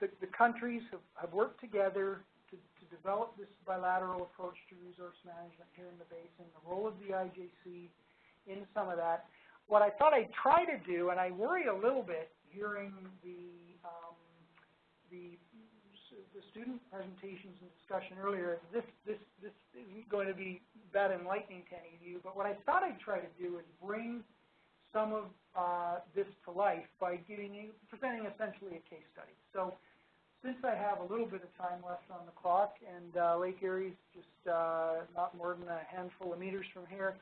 the, the countries have, have worked together to, to develop this bilateral approach to resource management here in the basin, the role of the IJC in some of that what I thought I'd try to do, and I worry a little bit hearing the um, the the student presentations and discussion earlier, this this this isn't going to be that enlightening to any of you. But what I thought I'd try to do is bring some of uh, this to life by giving you presenting essentially a case study. So since I have a little bit of time left on the clock, and uh, Lake Erie's just uh, not more than a handful of meters from here,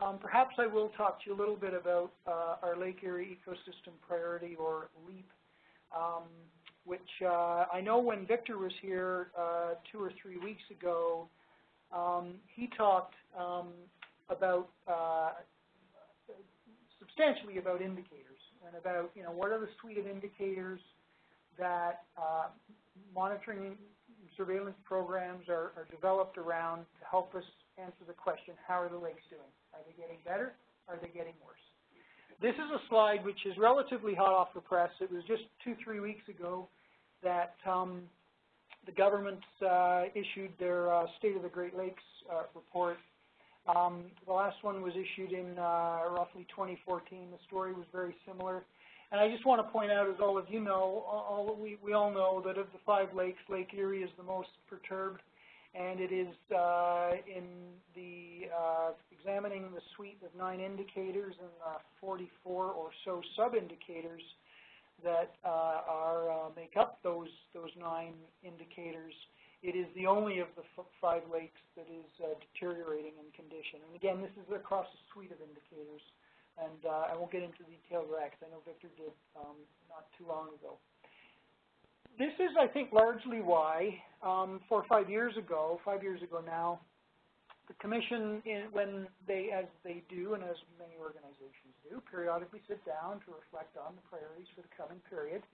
um, perhaps I will talk to you a little bit about uh, our Lake Erie Ecosystem Priority, or LEAP, um, which uh, I know when Victor was here uh, two or three weeks ago, um, he talked um, about uh, substantially about indicators and about you know what are the suite of indicators that monitoring surveillance programs are, are developed around to help us answer the question, how are the lakes doing? Are they getting better? Are they getting worse? This is a slide which is relatively hot off the press. It was just two, three weeks ago that um, the government uh, issued their uh, State of the Great Lakes uh, report. Um, the last one was issued in uh, roughly 2014. The story was very similar. And I just want to point out, as all of you know, all, we, we all know that of the five lakes, Lake Erie is the most perturbed, and it is uh, in the uh, examining the suite of nine indicators and uh, 44 or so sub-indicators that uh, are uh, make up those those nine indicators. It is the only of the five lakes that is uh, deteriorating in condition. And again, this is across a suite of indicators. And uh, I won't get into details of that because I know Victor did um, not too long ago. This is, I think, largely why um, four or five years ago, five years ago now, the commission, in, when they, as they do and as many organizations do, periodically sit down to reflect on the priorities for the coming period.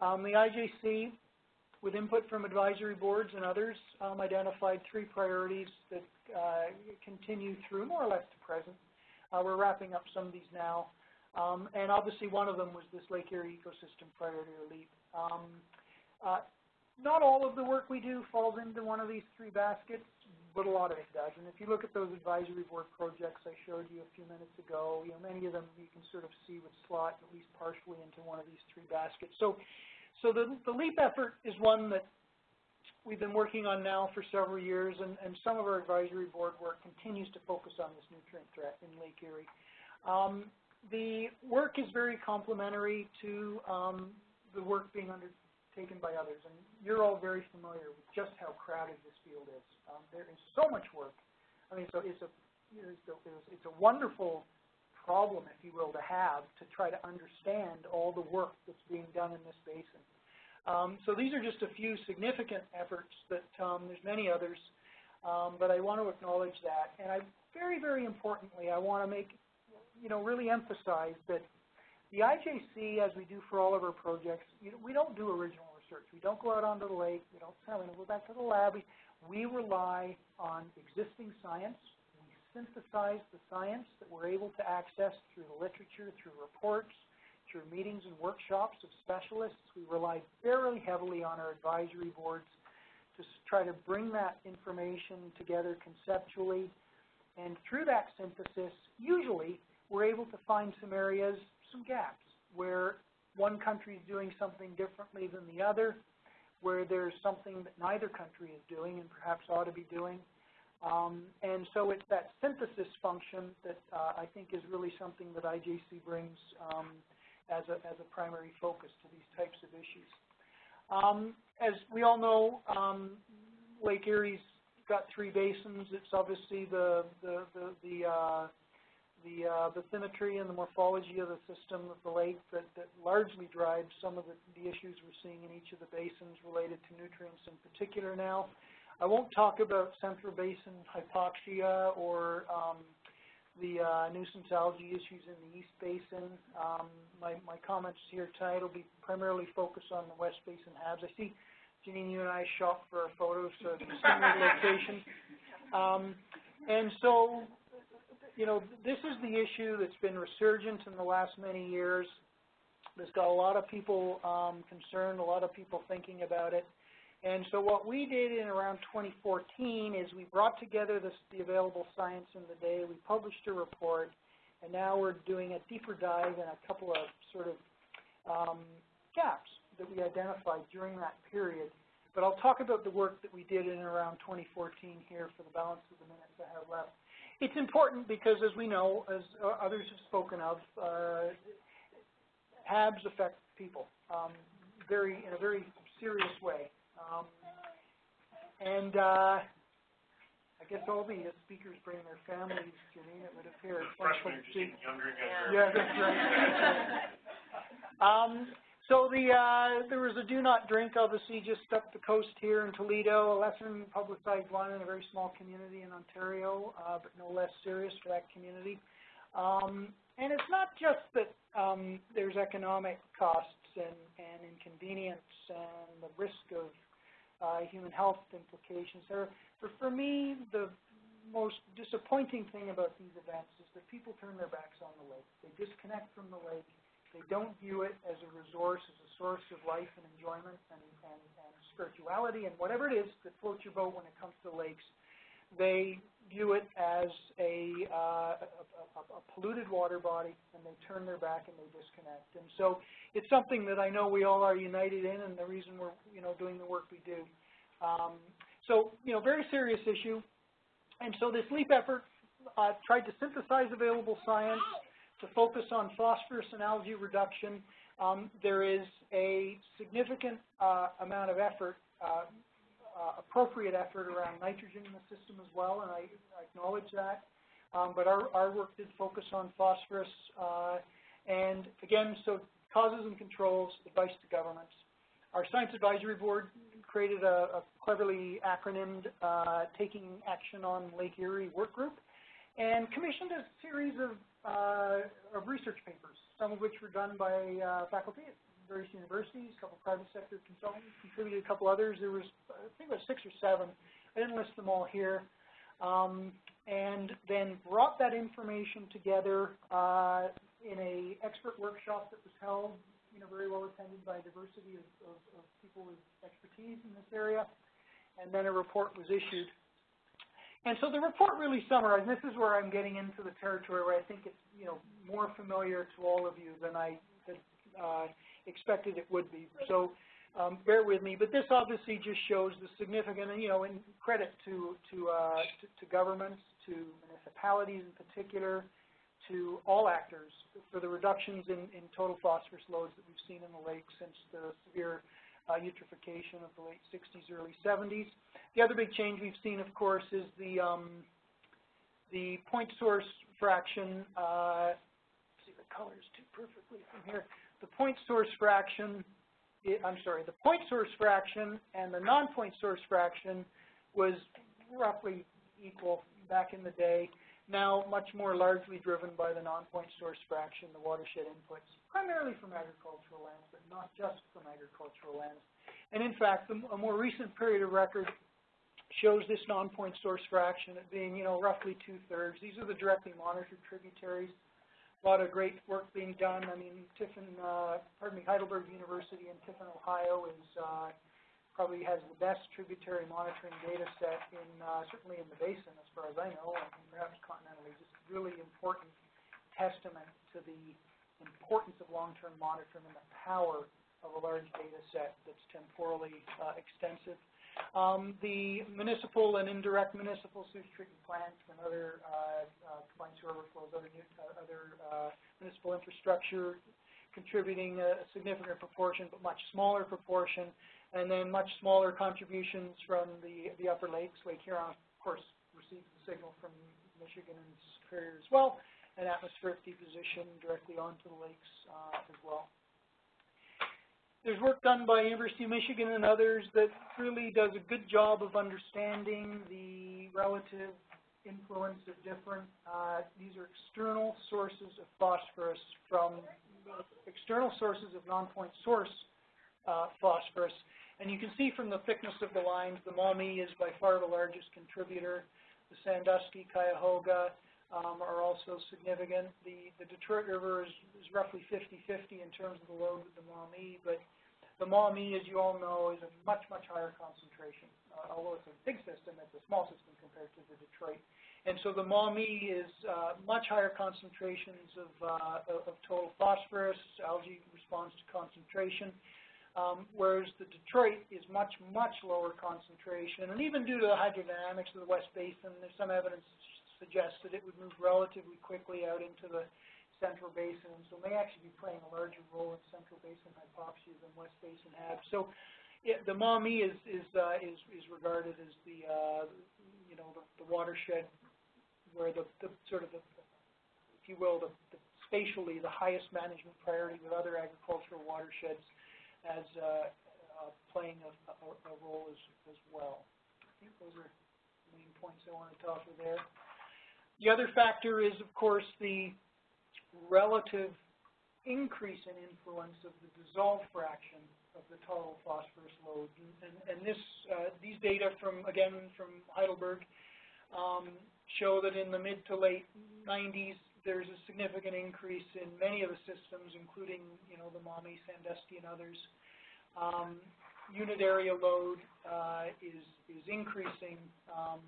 Um, the IJC, with input from advisory boards and others, um, identified three priorities that uh, continue through more or less to present. Uh, we're wrapping up some of these now. Um, and obviously one of them was this Lake Erie Ecosystem Priority or LEAP. Um, uh, not all of the work we do falls into one of these three baskets, but a lot of it does. And if you look at those advisory board projects I showed you a few minutes ago, you know, many of them you can sort of see would slot at least partially into one of these three baskets. So, so the, the LEAP effort is one that we've been working on now for several years, and, and some of our advisory board work continues to focus on this nutrient threat in Lake Erie. Um, the work is very complementary to um, the work being undertaken by others, and you're all very familiar with just how crowded this field is. Um, there is so much work. I mean, so it's a, it's a, it's a wonderful problem, if you will, to have to try to understand all the work that's being done in this basin. Um, so these are just a few significant efforts that um, there's many others, um, but I want to acknowledge that. And I, very, very importantly, I want to make, you know, really emphasize that the IJC, as we do for all of our projects, you know, we don't do original research. We don't go out onto the lake. We don't we go back to the lab. We, we rely on existing science. We synthesize the science that we're able to access through the literature, through reports, through meetings and workshops of specialists. We rely very heavily on our advisory boards to try to bring that information together conceptually. And through that synthesis, usually we're able to find some areas, some gaps, where one country is doing something differently than the other, where there's something that neither country is doing and perhaps ought to be doing. Um, and so it's that synthesis function that uh, I think is really something that IJC brings um, as a, as a primary focus to these types of issues. Um, as we all know, um, Lake Erie's got three basins. It's obviously the the the the, uh, the uh, bathymetry and the morphology of the system of the lake that, that largely drives some of the, the issues we're seeing in each of the basins related to nutrients in particular now. I won't talk about central basin hypoxia or um, the uh, nuisance algae issues in the East Basin. Um, my, my comments here tonight will be primarily focused on the West Basin HABs. I see, Janine, you and I shot for our photos, so similar location. Um, and so, you know, this is the issue that's been resurgent in the last many years. There's got a lot of people um, concerned, a lot of people thinking about it. And so what we did in around 2014 is we brought together this, the available science in the day, we published a report, and now we're doing a deeper dive in a couple of sort of um, gaps that we identified during that period. But I'll talk about the work that we did in around 2014 here for the balance of the minutes I have left. It's important because, as we know, as uh, others have spoken of, uh, HABs affect people um, very in a very serious way. Um, and uh, I guess all the uh, speakers bring their families, Janine, it would appear. Freshmen are just getting younger and younger. Yeah, that's right. um, so the uh, there was a do not drink, obviously, just up the coast here in Toledo, a lesser publicized one in a very small community in Ontario, uh, but no less serious for that community. Um, and it's not just that um, there's economic costs and, and inconvenience and the risk of uh, human health implications. There, for, for me, the most disappointing thing about these events is that people turn their backs on the lake. They disconnect from the lake. They don't view it as a resource, as a source of life and enjoyment and, and, and spirituality and whatever it is that floats your boat when it comes to lakes. they view it as a, uh, a, a- a polluted water body, and they turn their back and they disconnect. And so it's something that I know we all are united in, and the reason we're, you know, doing the work we do. Um, so, you know, very serious issue. And so this LEAP effort uh, tried to synthesize available science to focus on phosphorus and algae reduction. Um, there is a significant uh, amount of effort, uh, uh, appropriate effort around nitrogen in the system as well, and I, I acknowledge that. Um, but our, our work did focus on phosphorus, uh, and again, so causes and controls, advice to governments. Our Science Advisory Board created a, a cleverly acronymed uh, Taking Action on Lake Erie work group and commissioned a series of, of research papers, some of which were done by uh, faculty at various universities, a couple of private sector consultants contributed, a couple others. There was, I think it was six or seven. I didn't list them all here. Um, and then brought that information together uh, in a expert workshop that was held, you know, very well attended by a diversity of, of, of people with expertise in this area. And then a report was issued. And so the report really summarized, and this is where I'm getting into the territory where I think it's, you know, more familiar to all of you than I had, uh, expected it would be. So um, bear with me, but this obviously just shows the significant, you know, in credit to to, uh, to to governments, to municipalities in particular, to all actors for the reductions in, in total phosphorus loads that we've seen in the lake since the severe uh, eutrophication of the late 60s, early 70s. The other big change we've seen, of course, is the um, the point source fraction. Uh, see the colors too perfectly from here. The point source fraction I'm sorry, the point source fraction and the non-point source fraction was roughly equal back in the day. Now much more largely driven by the non-point source fraction, the watershed inputs, primarily from agricultural lands, but not just from agricultural lands. And in fact, the, a more recent period of record shows this non-point source fraction at being, you know, roughly two-thirds. These are the directly monitored tributaries a lot of great work being done. I mean, Tiffin, uh, pardon me, Heidelberg University in Tiffin, Ohio is uh, probably has the best tributary monitoring data set in uh, certainly in the basin as far as I know, and perhaps continentally. Just really important testament to the importance of long-term monitoring and the power of a large data set that's temporally uh, extensive. Um, the municipal and indirect municipal sewage treatment plants and other uh, uh, combined sewer overflows, other, uh, other uh, municipal infrastructure contributing a significant proportion, but much smaller proportion, and then much smaller contributions from the, the upper lakes. Lake Huron, of course, receives the signal from Michigan and Superior as well, and atmospheric deposition directly onto the lakes uh, as well there's work done by University of Michigan and others that really does a good job of understanding the relative influence of different, uh, these are external sources of phosphorus from external sources of non-point source uh, phosphorus. And you can see from the thickness of the lines, the Maumee is by far the largest contributor. The Sandusky, Cuyahoga um, are also significant. The, the Detroit River is, is roughly 50-50 in terms of the load with the Maumee, but the Maumee, as you all know, is a much, much higher concentration. Uh, although it's a big system, it's a small system compared to the Detroit. And so the Maumee is uh, much higher concentrations of, uh, of total phosphorus. Algae responds to concentration. Um, whereas the Detroit is much, much lower concentration. And even due to the hydrodynamics of the West Basin, there's some evidence suggests that it would move relatively quickly out into the Central Basin, so may actually be playing a larger role in Central Basin hypoxia than West Basin had. So it, the Maumee is is, uh, is is regarded as the uh, you know the, the watershed where the, the sort of the, if you will the, the spatially the highest management priority with other agricultural watersheds as uh, uh, playing a, a, a role as as well. I think those are the main points I wanted to offer there. The other factor is, of course, the relative increase in influence of the dissolved fraction of the total phosphorus load. And, and this, uh, these data from, again, from Heidelberg um, show that in the mid to late 90s, there's a significant increase in many of the systems, including, you know, the Maumee, Sandusky, and others. Um, unit area load uh, is, is increasing um,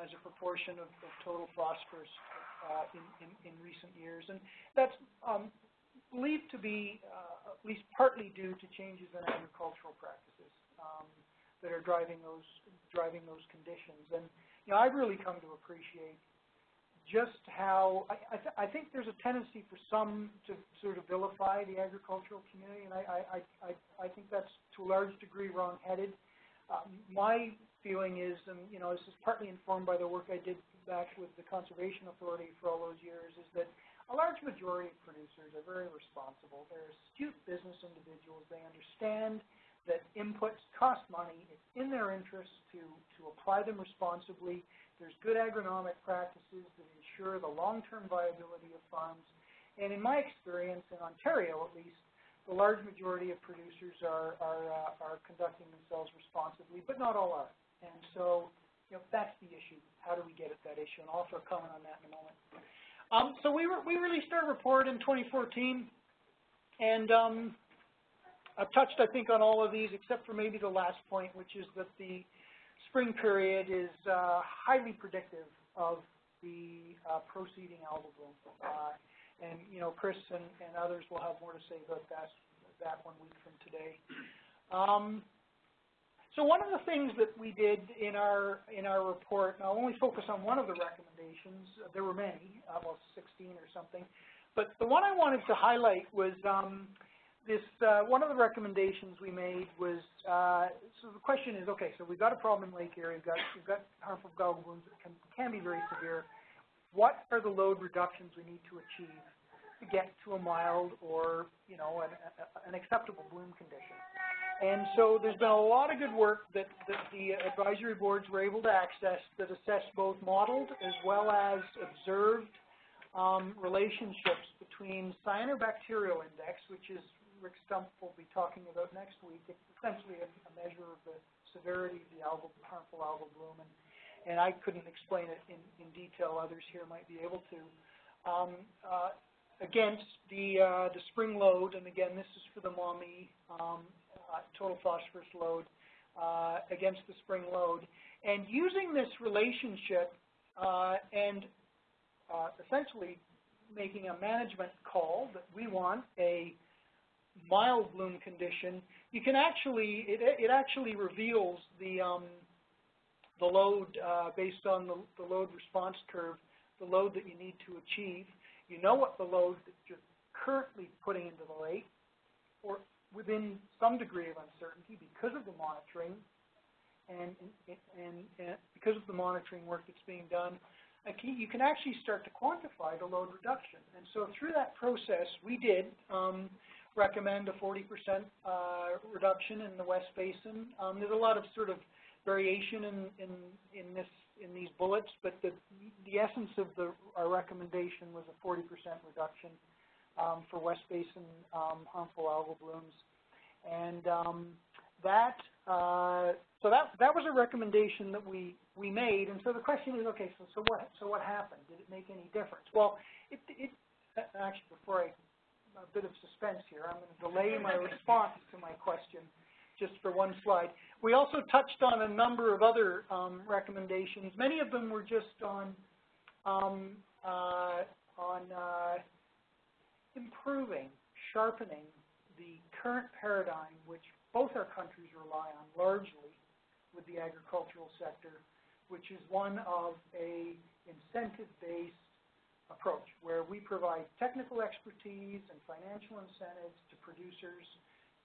as a proportion of, of total phosphorus, uh, in, in, in recent years. And that's, um, believed to be, uh, at least partly due to changes in agricultural practices, um, that are driving those, driving those conditions. And, you know, I've really come to appreciate just how, I, I, th- I think there's a tendency for some to sort of vilify the agricultural community, and I, I, I, I, think that's to a large degree wrong-headed. Um, my feeling is, and, you know, this is partly informed by the work I did back with the Conservation Authority for all those years, is that a large majority of producers are very responsible. They're astute business individuals. They understand that inputs cost money. It's in their interest to, to apply them responsibly. There's good agronomic practices that ensure the long-term viability of farms. And in my experience, in Ontario at least, the large majority of producers are, are, uh, are conducting themselves responsibly, but not all are. And so, you know, that's the issue. How do we get at that issue? And I'll offer a comment on that in a moment. Um, so we, re- we released our report in 2014, and um, I've touched, I think, on all of these except for maybe the last point, which is that the spring period is uh, highly predictive of the uh, proceeding bloom. Uh, and, you know, Chris and, and others will have more to say about that, that one week from today. Um, so one of the things that we did in our, in our report, and I'll only focus on one of the recommendations, uh, there were many, uh, well, 16 or something, but the one I wanted to highlight was um, this, uh, one of the recommendations we made was, uh, so the question is, okay, so we've got a problem in Lake Erie, we've got, we've got harmful algal blooms that can, can be very severe. What are the load reductions we need to achieve to get to a mild or, you know, an, an acceptable bloom condition? And so there's been a lot of good work that, that the advisory boards were able to access that assessed both modeled as well as observed um, relationships between cyanobacterial index, which is Rick Stumpf will be talking about next week. It's essentially a, a measure of the severity of the algal, harmful algal bloom, and, and I couldn't explain it in, in detail. Others here might be able to. Um, uh, against the uh, the spring load, and again, this is for the Maumee um, total phosphorus load uh, against the spring load, and using this relationship uh, and uh, essentially making a management call that we want a mild bloom condition, you can actually, it, it actually reveals the, um, the load uh, based on the, the load response curve, the load that you need to achieve. You know what the load that you're currently putting into the lake, or within some degree of uncertainty because of the monitoring and, and, and because of the monitoring work that's being done, you can actually start to quantify the load reduction. And so through that process, we did um, recommend a 40% uh, reduction in the West Basin. Um, there's a lot of sort of variation in, in, in this in these bullets, but the, the essence of the, our recommendation was a 40% reduction um, for West Basin um, harmful algal blooms. And um, that, uh, so that, that was a recommendation that we, we made. And so the question is, okay, so, so, what, so what happened? Did it make any difference? Well, it, it actually, before I, a bit of suspense here, I'm going to delay my response to my question just for one slide. We also touched on a number of other um, recommendations. Many of them were just on um, uh, on uh, improving, sharpening the current paradigm, which both our countries rely on largely with the agricultural sector, which is one of a incentive-based approach where we provide technical expertise and financial incentives to producers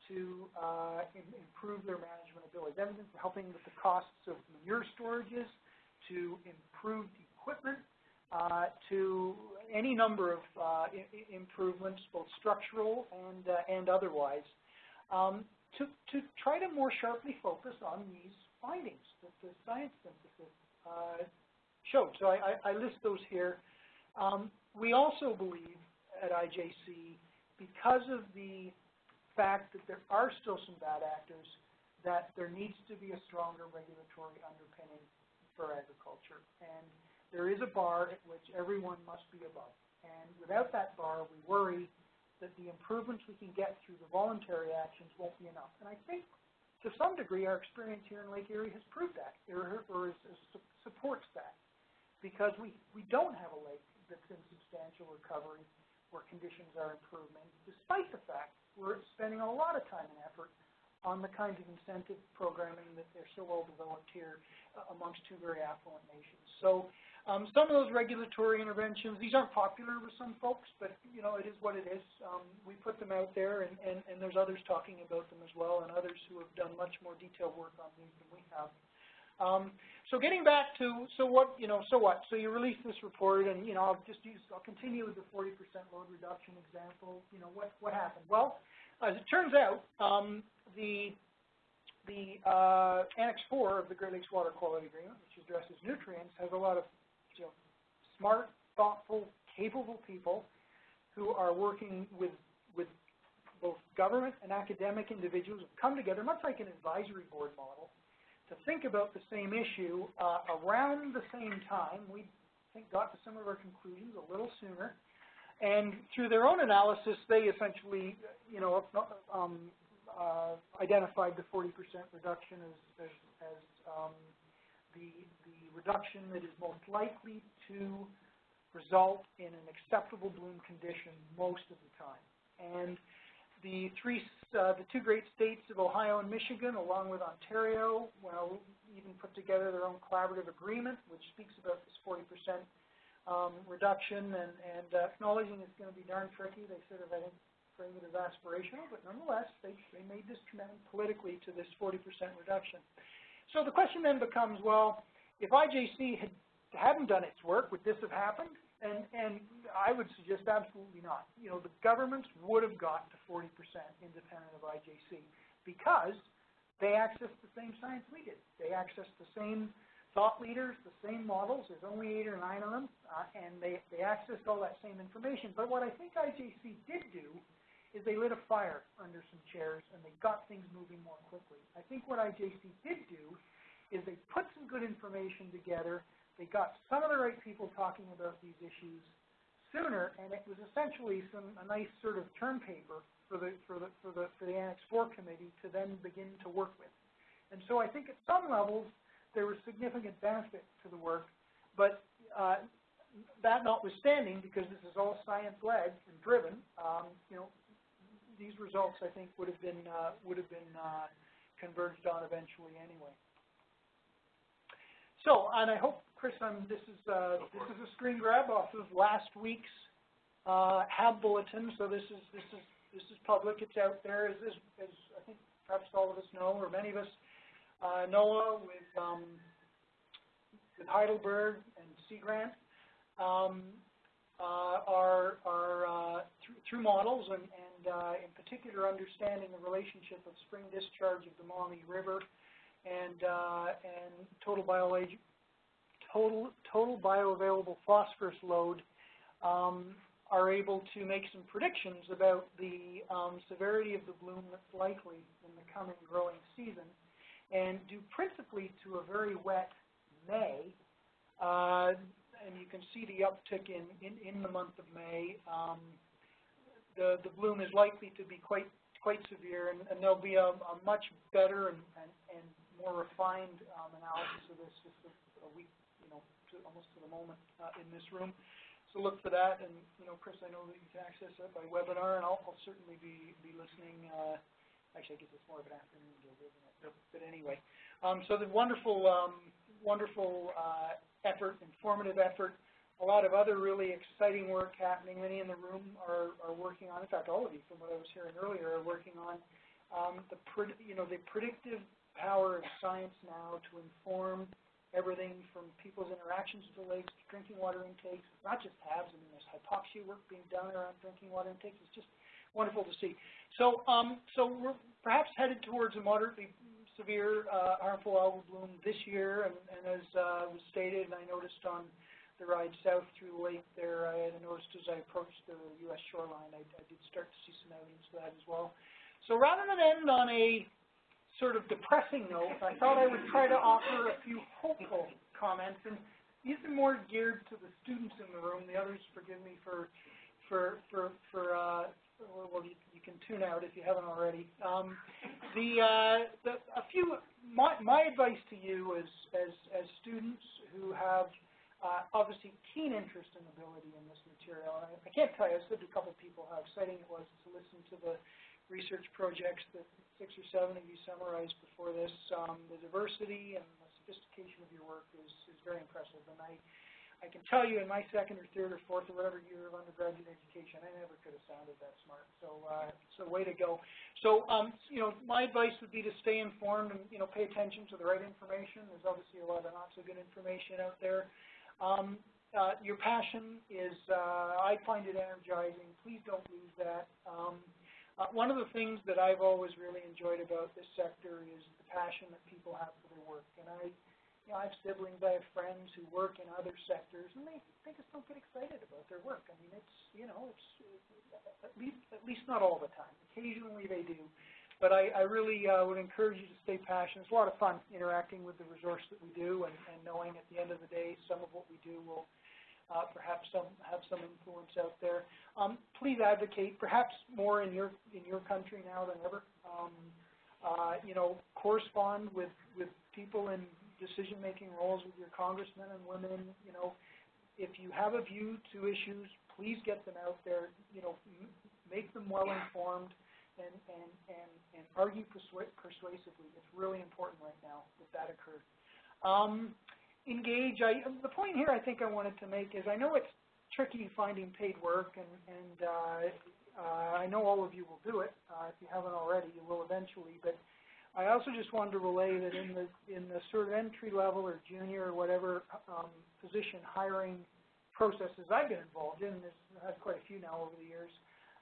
to uh, improve their management abilities. Helping with the costs of manure storages to improved equipment to any number of uh, improvements, both structural and, uh, and otherwise, um, to, to try to more sharply focus on these findings that the science synthesis uh, showed. So I, I, I, list those here. Um, we also believe at IJC, because of the fact that there are still some bad actors, that there needs to be a stronger regulatory underpinning for agriculture. And there is a bar at which everyone must be above. And without that bar, we worry that the improvements we can get through the voluntary actions won't be enough. And I think to some degree, our experience here in Lake Erie has proved that, or, or is, is, su- supports that. Because we, we don't have a lake that's in substantial recovery, where conditions are improving, despite the fact we're spending a lot of time and effort on the kinds of incentive programming that they're so well developed here uh, amongst two very affluent nations. So, um, some of those regulatory interventions, these aren't popular with some folks, but, you know, it is what it is. Um, we put them out there, and, and, and there's others talking about them as well, and others who have done much more detailed work on these than we have. Um, so getting back to, so what, you know, so what? So you release this report, and, you know, I'll just use, I'll continue with the forty percent load reduction example. You know, what, what happened? Well, as it turns out, um, the, the, uh, Annex Four of the Great Lakes Water Quality Agreement, which addresses nutrients, has a lot of, smart, thoughtful, capable people who are working with, with both government and academic individuals who come together, much like an advisory board model, to think about the same issue uh, around the same time. We think got to some of our conclusions a little sooner, and through their own analysis, they essentially, you know, um, uh, identified the 40% reduction as, as, as um, the the reduction that is most likely to result in an acceptable bloom condition most of the time. And the three, uh, the two great states of Ohio and Michigan, along with Ontario, well, even put together their own collaborative agreement, which speaks about this 40% um, reduction, and, and uh, acknowledging it's going to be darn tricky. They sort of, I think, frame it as aspirational, but nonetheless, they, they made this commitment politically to this 40% reduction. So the question then becomes, well, if IJC had, hadn't done its work, would this have happened? And, and I would suggest absolutely not. You know, the governments would have got to 40% independent of IJC because they accessed the same science we did. They accessed the same thought leaders, the same models. There's only eight or nine of them, uh, and they, they accessed all that same information. But what I think IJC did do is they lit a fire under some chairs and they got things moving more quickly. I think what IJC did do is they put some good information together they got some of the right people talking about these issues sooner, and it was essentially some a nice sort of term paper for the for the for the for the Annex Four committee to then begin to work with. And so I think at some levels there was significant benefit to the work, but uh, that notwithstanding, because this is all science-led and driven, um, you know, these results I think would have been uh, would have been uh, converged on eventually anyway. So, and I hope, Chris, I'm, this is, uh, this is a screen grab off of last week's, uh, HAB bulletin, so this is, this is, this is public, it's out there, as, as, as I think perhaps all of us know, or many of us, uh, NOAA with, um, with Heidelberg and Sea Grant, um, uh, are, are, uh, through, through models and, and, uh, in particular understanding the relationship of spring discharge of the Maumee River and, uh, and total total, total bioavailable phosphorus load, um, are able to make some predictions about the um, severity of the bloom that's likely in the coming growing season, and due principally to a very wet May, uh, and you can see the uptick in, in, in the month of May, um, the, the bloom is likely to be quite quite severe, and, and there'll be a, a much better and, and, and more refined um, analysis of this just a, a week, you know, to, almost to the moment uh, in this room. So look for that, and you know, Chris, I know that you can access that by webinar, and I'll, I'll certainly be be listening. Uh, actually, I guess it's more of an afternoon gig, isn't it? But, but anyway, um, so the wonderful, um, wonderful uh, effort, informative effort. A lot of other really exciting work happening. Many in the room are, are working on. In fact, all of you, from what I was hearing earlier, are working on um, the you know the predictive power of science now to inform everything from people's interactions with the lakes to drinking water intakes, not just HABs, I mean, there's hypoxia work being done around drinking water intakes. It's just wonderful to see. So, um, so we're perhaps headed towards a moderately severe uh, harmful algal bloom this year, and, and as uh, was stated, and I noticed on the ride south through the lake there, I had noticed as I approached the U.S. shoreline, I, I did start to see some evidence of that as well. So rather than end on a sort of depressing note, I thought I would try to offer a few hopeful comments, and these are more geared to the students in the room. The others, forgive me for for for for uh, well, you, you can tune out if you haven't already. Um, the, uh, the, a few, my, my advice to you as, as, as students who have, uh, obviously keen interest and ability in this material, I, I can't tell you, I said to a couple people how exciting it was to listen to the research projects that six or seven of you summarized before this. Um, the diversity and the sophistication of your work is, is very impressive, and I, I can tell you in my second or third or fourth or whatever year of undergraduate education, I never could have sounded that smart. So, uh, so way to go. So, um, you know, my advice would be to stay informed and, you know, pay attention to the right information. There's obviously a lot of not so good information out there. Um, uh, your passion is, uh, I find it energizing. Please don't lose that. Um, uh, one of the things that I've always really enjoyed about this sector is the passion that people have for their work. And I, you know, I have siblings, I have friends who work in other sectors, and they, they just don't get excited about their work. I mean, it's, you know, it's, at least, at least not all the time. Occasionally they do. But I, I really uh, would encourage you to stay passionate. It's a lot of fun interacting with the resource that we do and, and knowing at the end of the day some of what we do will uh, perhaps some, have some influence out there. Um, please advocate, perhaps more in your, in your country now than ever. Um, uh, you know, correspond with, with people in decision-making roles with your congressmen and women, you know, if you have a view to issues, please get them out there, you know, make them well-informed and, and, and, and argue persua- persuasively. It's really important right now that that occurs. Um, engage, I, the point here I think I wanted to make is I know it's tricky finding paid work and, and, uh, uh, I know all of you will do it. Uh, if you haven't already, you will eventually, but I also just wanted to relay that in the in the sort of entry level or junior or whatever um, position hiring processes I've been involved in, there's I've had quite a few now over the years.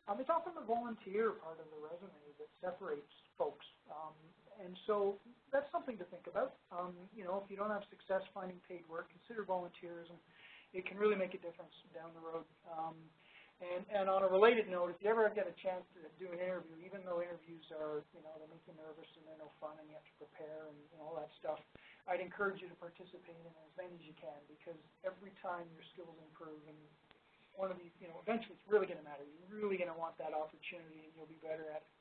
Um, it's often the volunteer part of the resume that separates folks, um, and so that's something to think about. Um, you know, if you don't have success finding paid work, consider volunteerism. It can really make a difference down the road. Um, and, and on a related note, if you ever get a chance to do an interview, even though interviews are, you know, they make you nervous and they're no fun and you have to prepare and, and all that stuff, I'd encourage you to participate in as many as you can because every time your skills improve and one of these, you know, eventually it's really going to matter. You're really going to want that opportunity and you'll be better at it.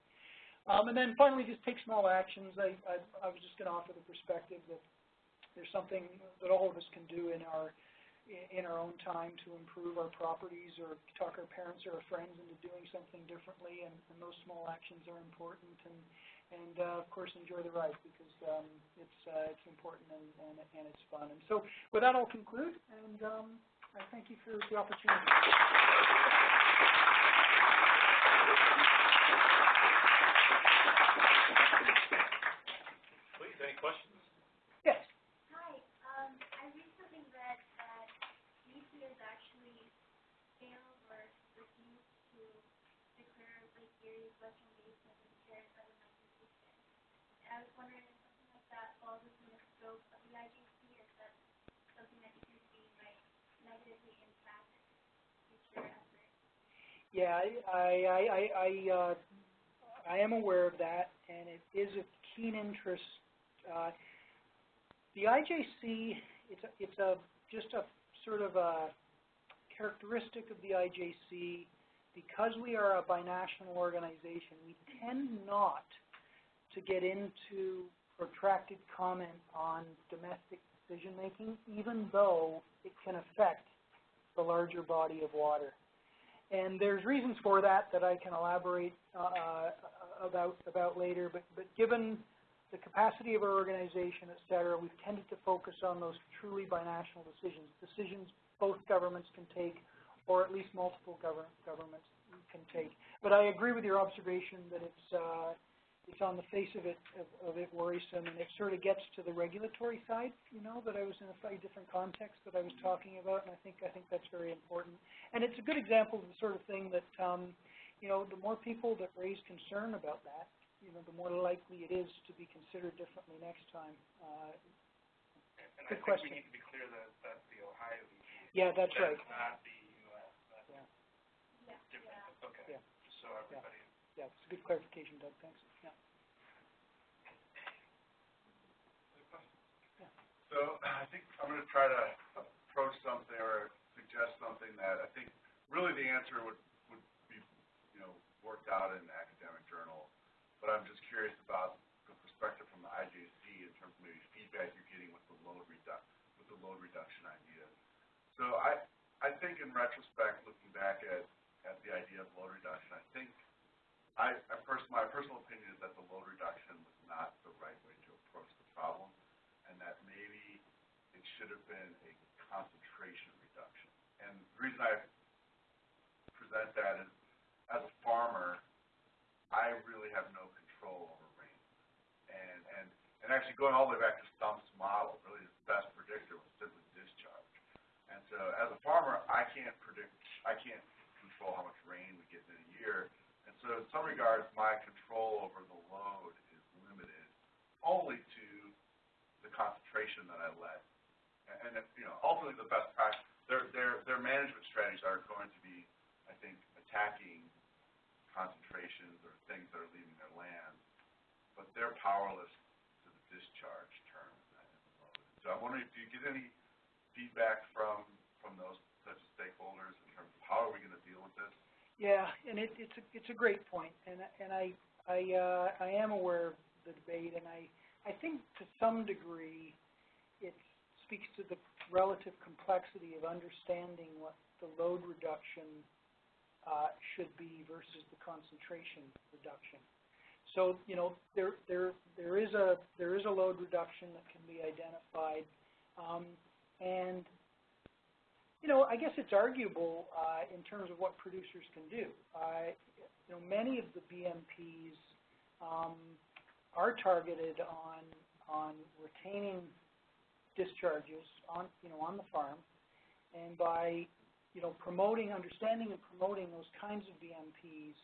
Um, and then finally, just take small actions. I, I, I was just going to offer the perspective that there's something that all of us can do in our in our own time to improve our properties or talk our parents or our friends into doing something differently, and, and those small actions are important. And, and uh, of course, enjoy the ride because um, it's uh, it's important and, and, and it's fun. And so, with that, I'll conclude, and um, I thank you for the opportunity. Please, any questions? Yes. Hi, um, I recently read that UT has actually failed or refused to declare Lake Erie's Western Basin as a territorial conservation. And I was wondering if something like that falls within the scope of the IJC, or if that's something that you can see might negatively impact future efforts. Yeah, I, I, I, I, uh, I am aware of that, and it is of keen interest. Uh, the IJC, it's a, it's a, just a sort of a characteristic of the IJC. Because we are a binational organization, we tend not to get into protracted comment on domestic decision-making, even though it can affect the larger body of water. And there's reasons for that that I can elaborate uh, about about later. But but given the capacity of our organization, et cetera, we've tended to focus on those truly binational decisions, decisions both governments can take, or at least multiple govern governments can take. But I agree with your observation that it's uh, it's on the face of it of, of it worrisome, and it sort of gets to the regulatory side, you know, that I was in a slightly different context that I was talking about, and I think I think that's very important. And it's a good example of the sort of thing that, um, you know, the more people that raise concern about that, you know, the more likely it is to be considered differently next time. Uh, And Good I think question. we need to be clear that that's the Ohio EPA. yeah, that's right. Not the US, that's Yeah. Yeah, different, okay. Yeah. Just so everybody Yeah, it's a good clarification, Doug. Thanks. So I think I'm going to try to approach something or suggest something that I think really the answer would, would be, you know, worked out in an academic journal. But I'm just curious about the perspective from the IJC in terms of maybe feedback you're getting with the load, redu with the load reduction idea. So I, I think in retrospect, looking back at, at the idea of load reduction, I think I, I first, my personal opinion is that the load reduction was not the right way to approach the problem and that maybe it should have been a concentration reduction. And the reason I present that is, as a farmer, I really have no control over rain. And, and, and actually going all the way back to Stumpf's model, really his best predictor was simply discharge. And so as a farmer, I can't predict, I can't control how much rain we get in a year. And so in some regards, my control over the load is limited only to the concentration that I let. And, and, you know, ultimately the best practice, their, their, their management strategies are going to be, I think, attacking concentrations or things that are leaving their land, but they're powerless to the discharge term. So I'm wondering, do you get any feedback from, from those such as stakeholders in terms of how are we gonna deal with this? Yeah, and it, it's a, it's a great point, and, and I, I, uh, I am aware of the debate, and I, I think to some degree, it speaks to the relative complexity of understanding what the load reduction, uh, should be versus the concentration reduction. So, you know, there, there, there is a, there is a load reduction that can be identified, um, and you know, I guess it's arguable uh, in terms of what producers can do. Uh, you know, many of the BMPs um, are targeted on on retaining discharges on you know on the farm, and by you know promoting, understanding, and promoting those kinds of BMPs,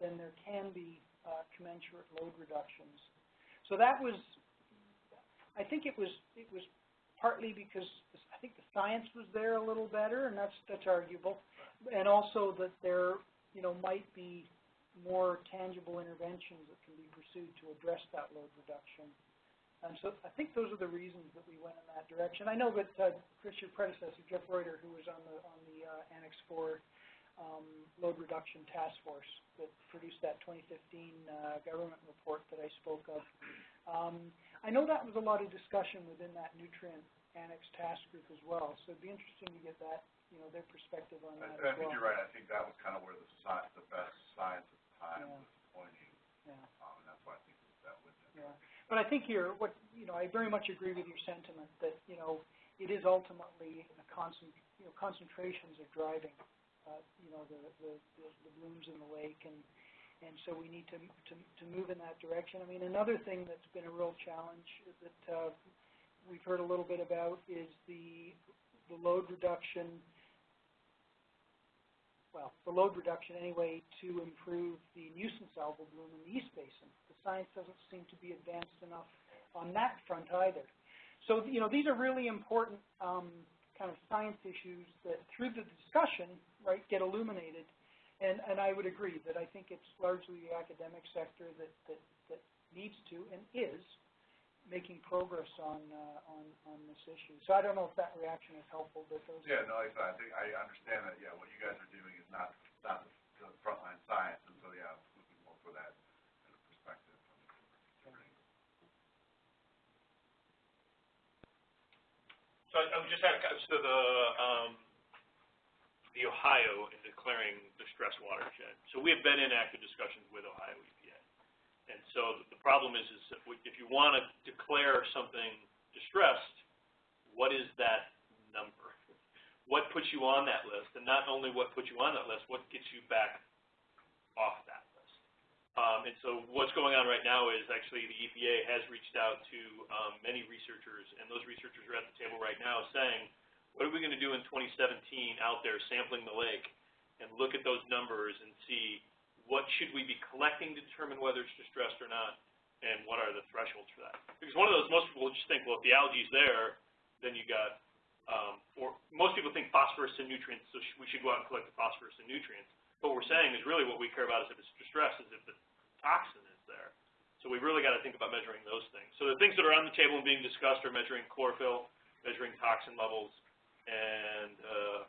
then there can be uh, commensurate load reductions. So that was, I think it was it was partly because I think the science was there a little better, and that's that's arguable, and also that there you know might be more tangible interventions that can be pursued to address that load reduction. And so I think those are the reasons that we went in that direction. I know that uh, Chris, your predecessor, Jeff Reutter, who was on the on the uh, Annex 4 um, load reduction task force that produced that 2015 uh, government report that I spoke of. Um, I know that was a lot of discussion within that nutrient annex task group as well, so it'd be interesting to get that, you know, their perspective on I, that I as think you're right, I think that was kind of where the sci- the best science time Yeah. was pointing, Yeah, um, and that's why I think that went there. yeah. But I think you're, what, you know, I very much agree with your sentiment that, you know, it is ultimately a concent, you know, concentrations are driving, uh, you know, the, the, the the blooms in the lake and, and so we need to, to, to move in that direction. I mean, another thing that's been a real challenge that, uh, we've heard a little bit about is the, the load reduction, well, the load reduction anyway to improve the nuisance algal bloom in the East Basin. The science doesn't seem to be advanced enough on that front either. So, you know, these are really important, um, kind of science issues that through the discussion, right, get illuminated. And, and I would agree that I think it's largely the academic sector that, that, that needs to and is making progress on, uh, on, on this issue. So I don't know if that reaction is helpful, but those. Yeah, no, like I think, I understand that, yeah, what you guys are doing is not, not the, the frontline science, and so, yeah, I was looking more for that kind of perspective from different. So I, I would just add, a co- so the, um, the Ohio in declaring the stress watershed. So we have been in active discussions with Ohio EPA. And so the- problem is, is if if you want to declare something distressed, what is that number? What puts you on that list? And not only what puts you on that list, what gets you back off that list? Um, and so what's going on right now is actually the EPA has reached out to um, many researchers, and those researchers are at the table right now saying, what are we going to do in 2017 out there sampling the lake and look at those numbers and see what should we be collecting to determine whether it's distressed or not, and what are the thresholds for that? Because one of those, most people just think, well, if the algae's there, then you got, um, or most people think phosphorus and nutrients, so sh- we should go out and collect the phosphorus and nutrients. What we're saying is really what we care about is if it's distressed, is if the toxin is there. So we've really got to think about measuring those things. So the things that are on the table and being discussed are measuring chlorophyll, measuring toxin levels, and, uh,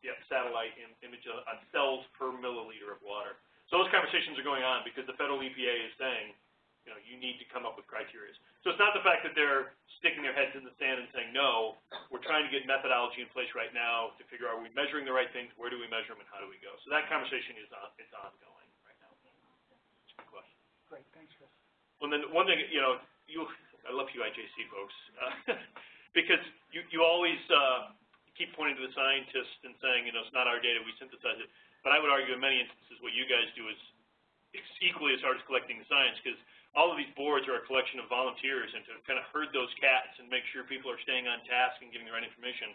Yeah, satellite im- image on on cells per milliliter of water. So those conversations are going on because the federal EPA is saying, you know, you need to come up with criteria. So it's not the fact that they're sticking their heads in the sand and saying, no, we're trying to get methodology in place right now to figure out, are we measuring the right things, where do we measure them, and how do we go? So that conversation is on, it's ongoing right now. Question. Great, thanks, Chris. Well, then, one thing, you know, you, I love you IJC folks, uh, because you, you always, uh, keep pointing to the scientists and saying, you know, it's not our data, we synthesize it. But I would argue in many instances, what you guys do is equally as hard as collecting the science, because all of these boards are a collection of volunteers, and to kind of herd those cats and make sure people are staying on task and giving the right information.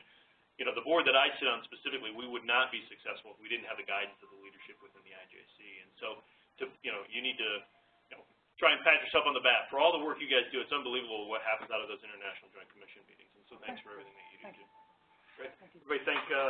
You know, the board that I sit on specifically, we would not be successful if we didn't have the guidance of the leadership within the IJC. And so, to, you know, you need to, you know, try and pat yourself on the back. For all the work you guys do, it's unbelievable what happens out of those international joint commission meetings. And so thanks for everything that you do. Great. Thank you, Everybody thank. Uh,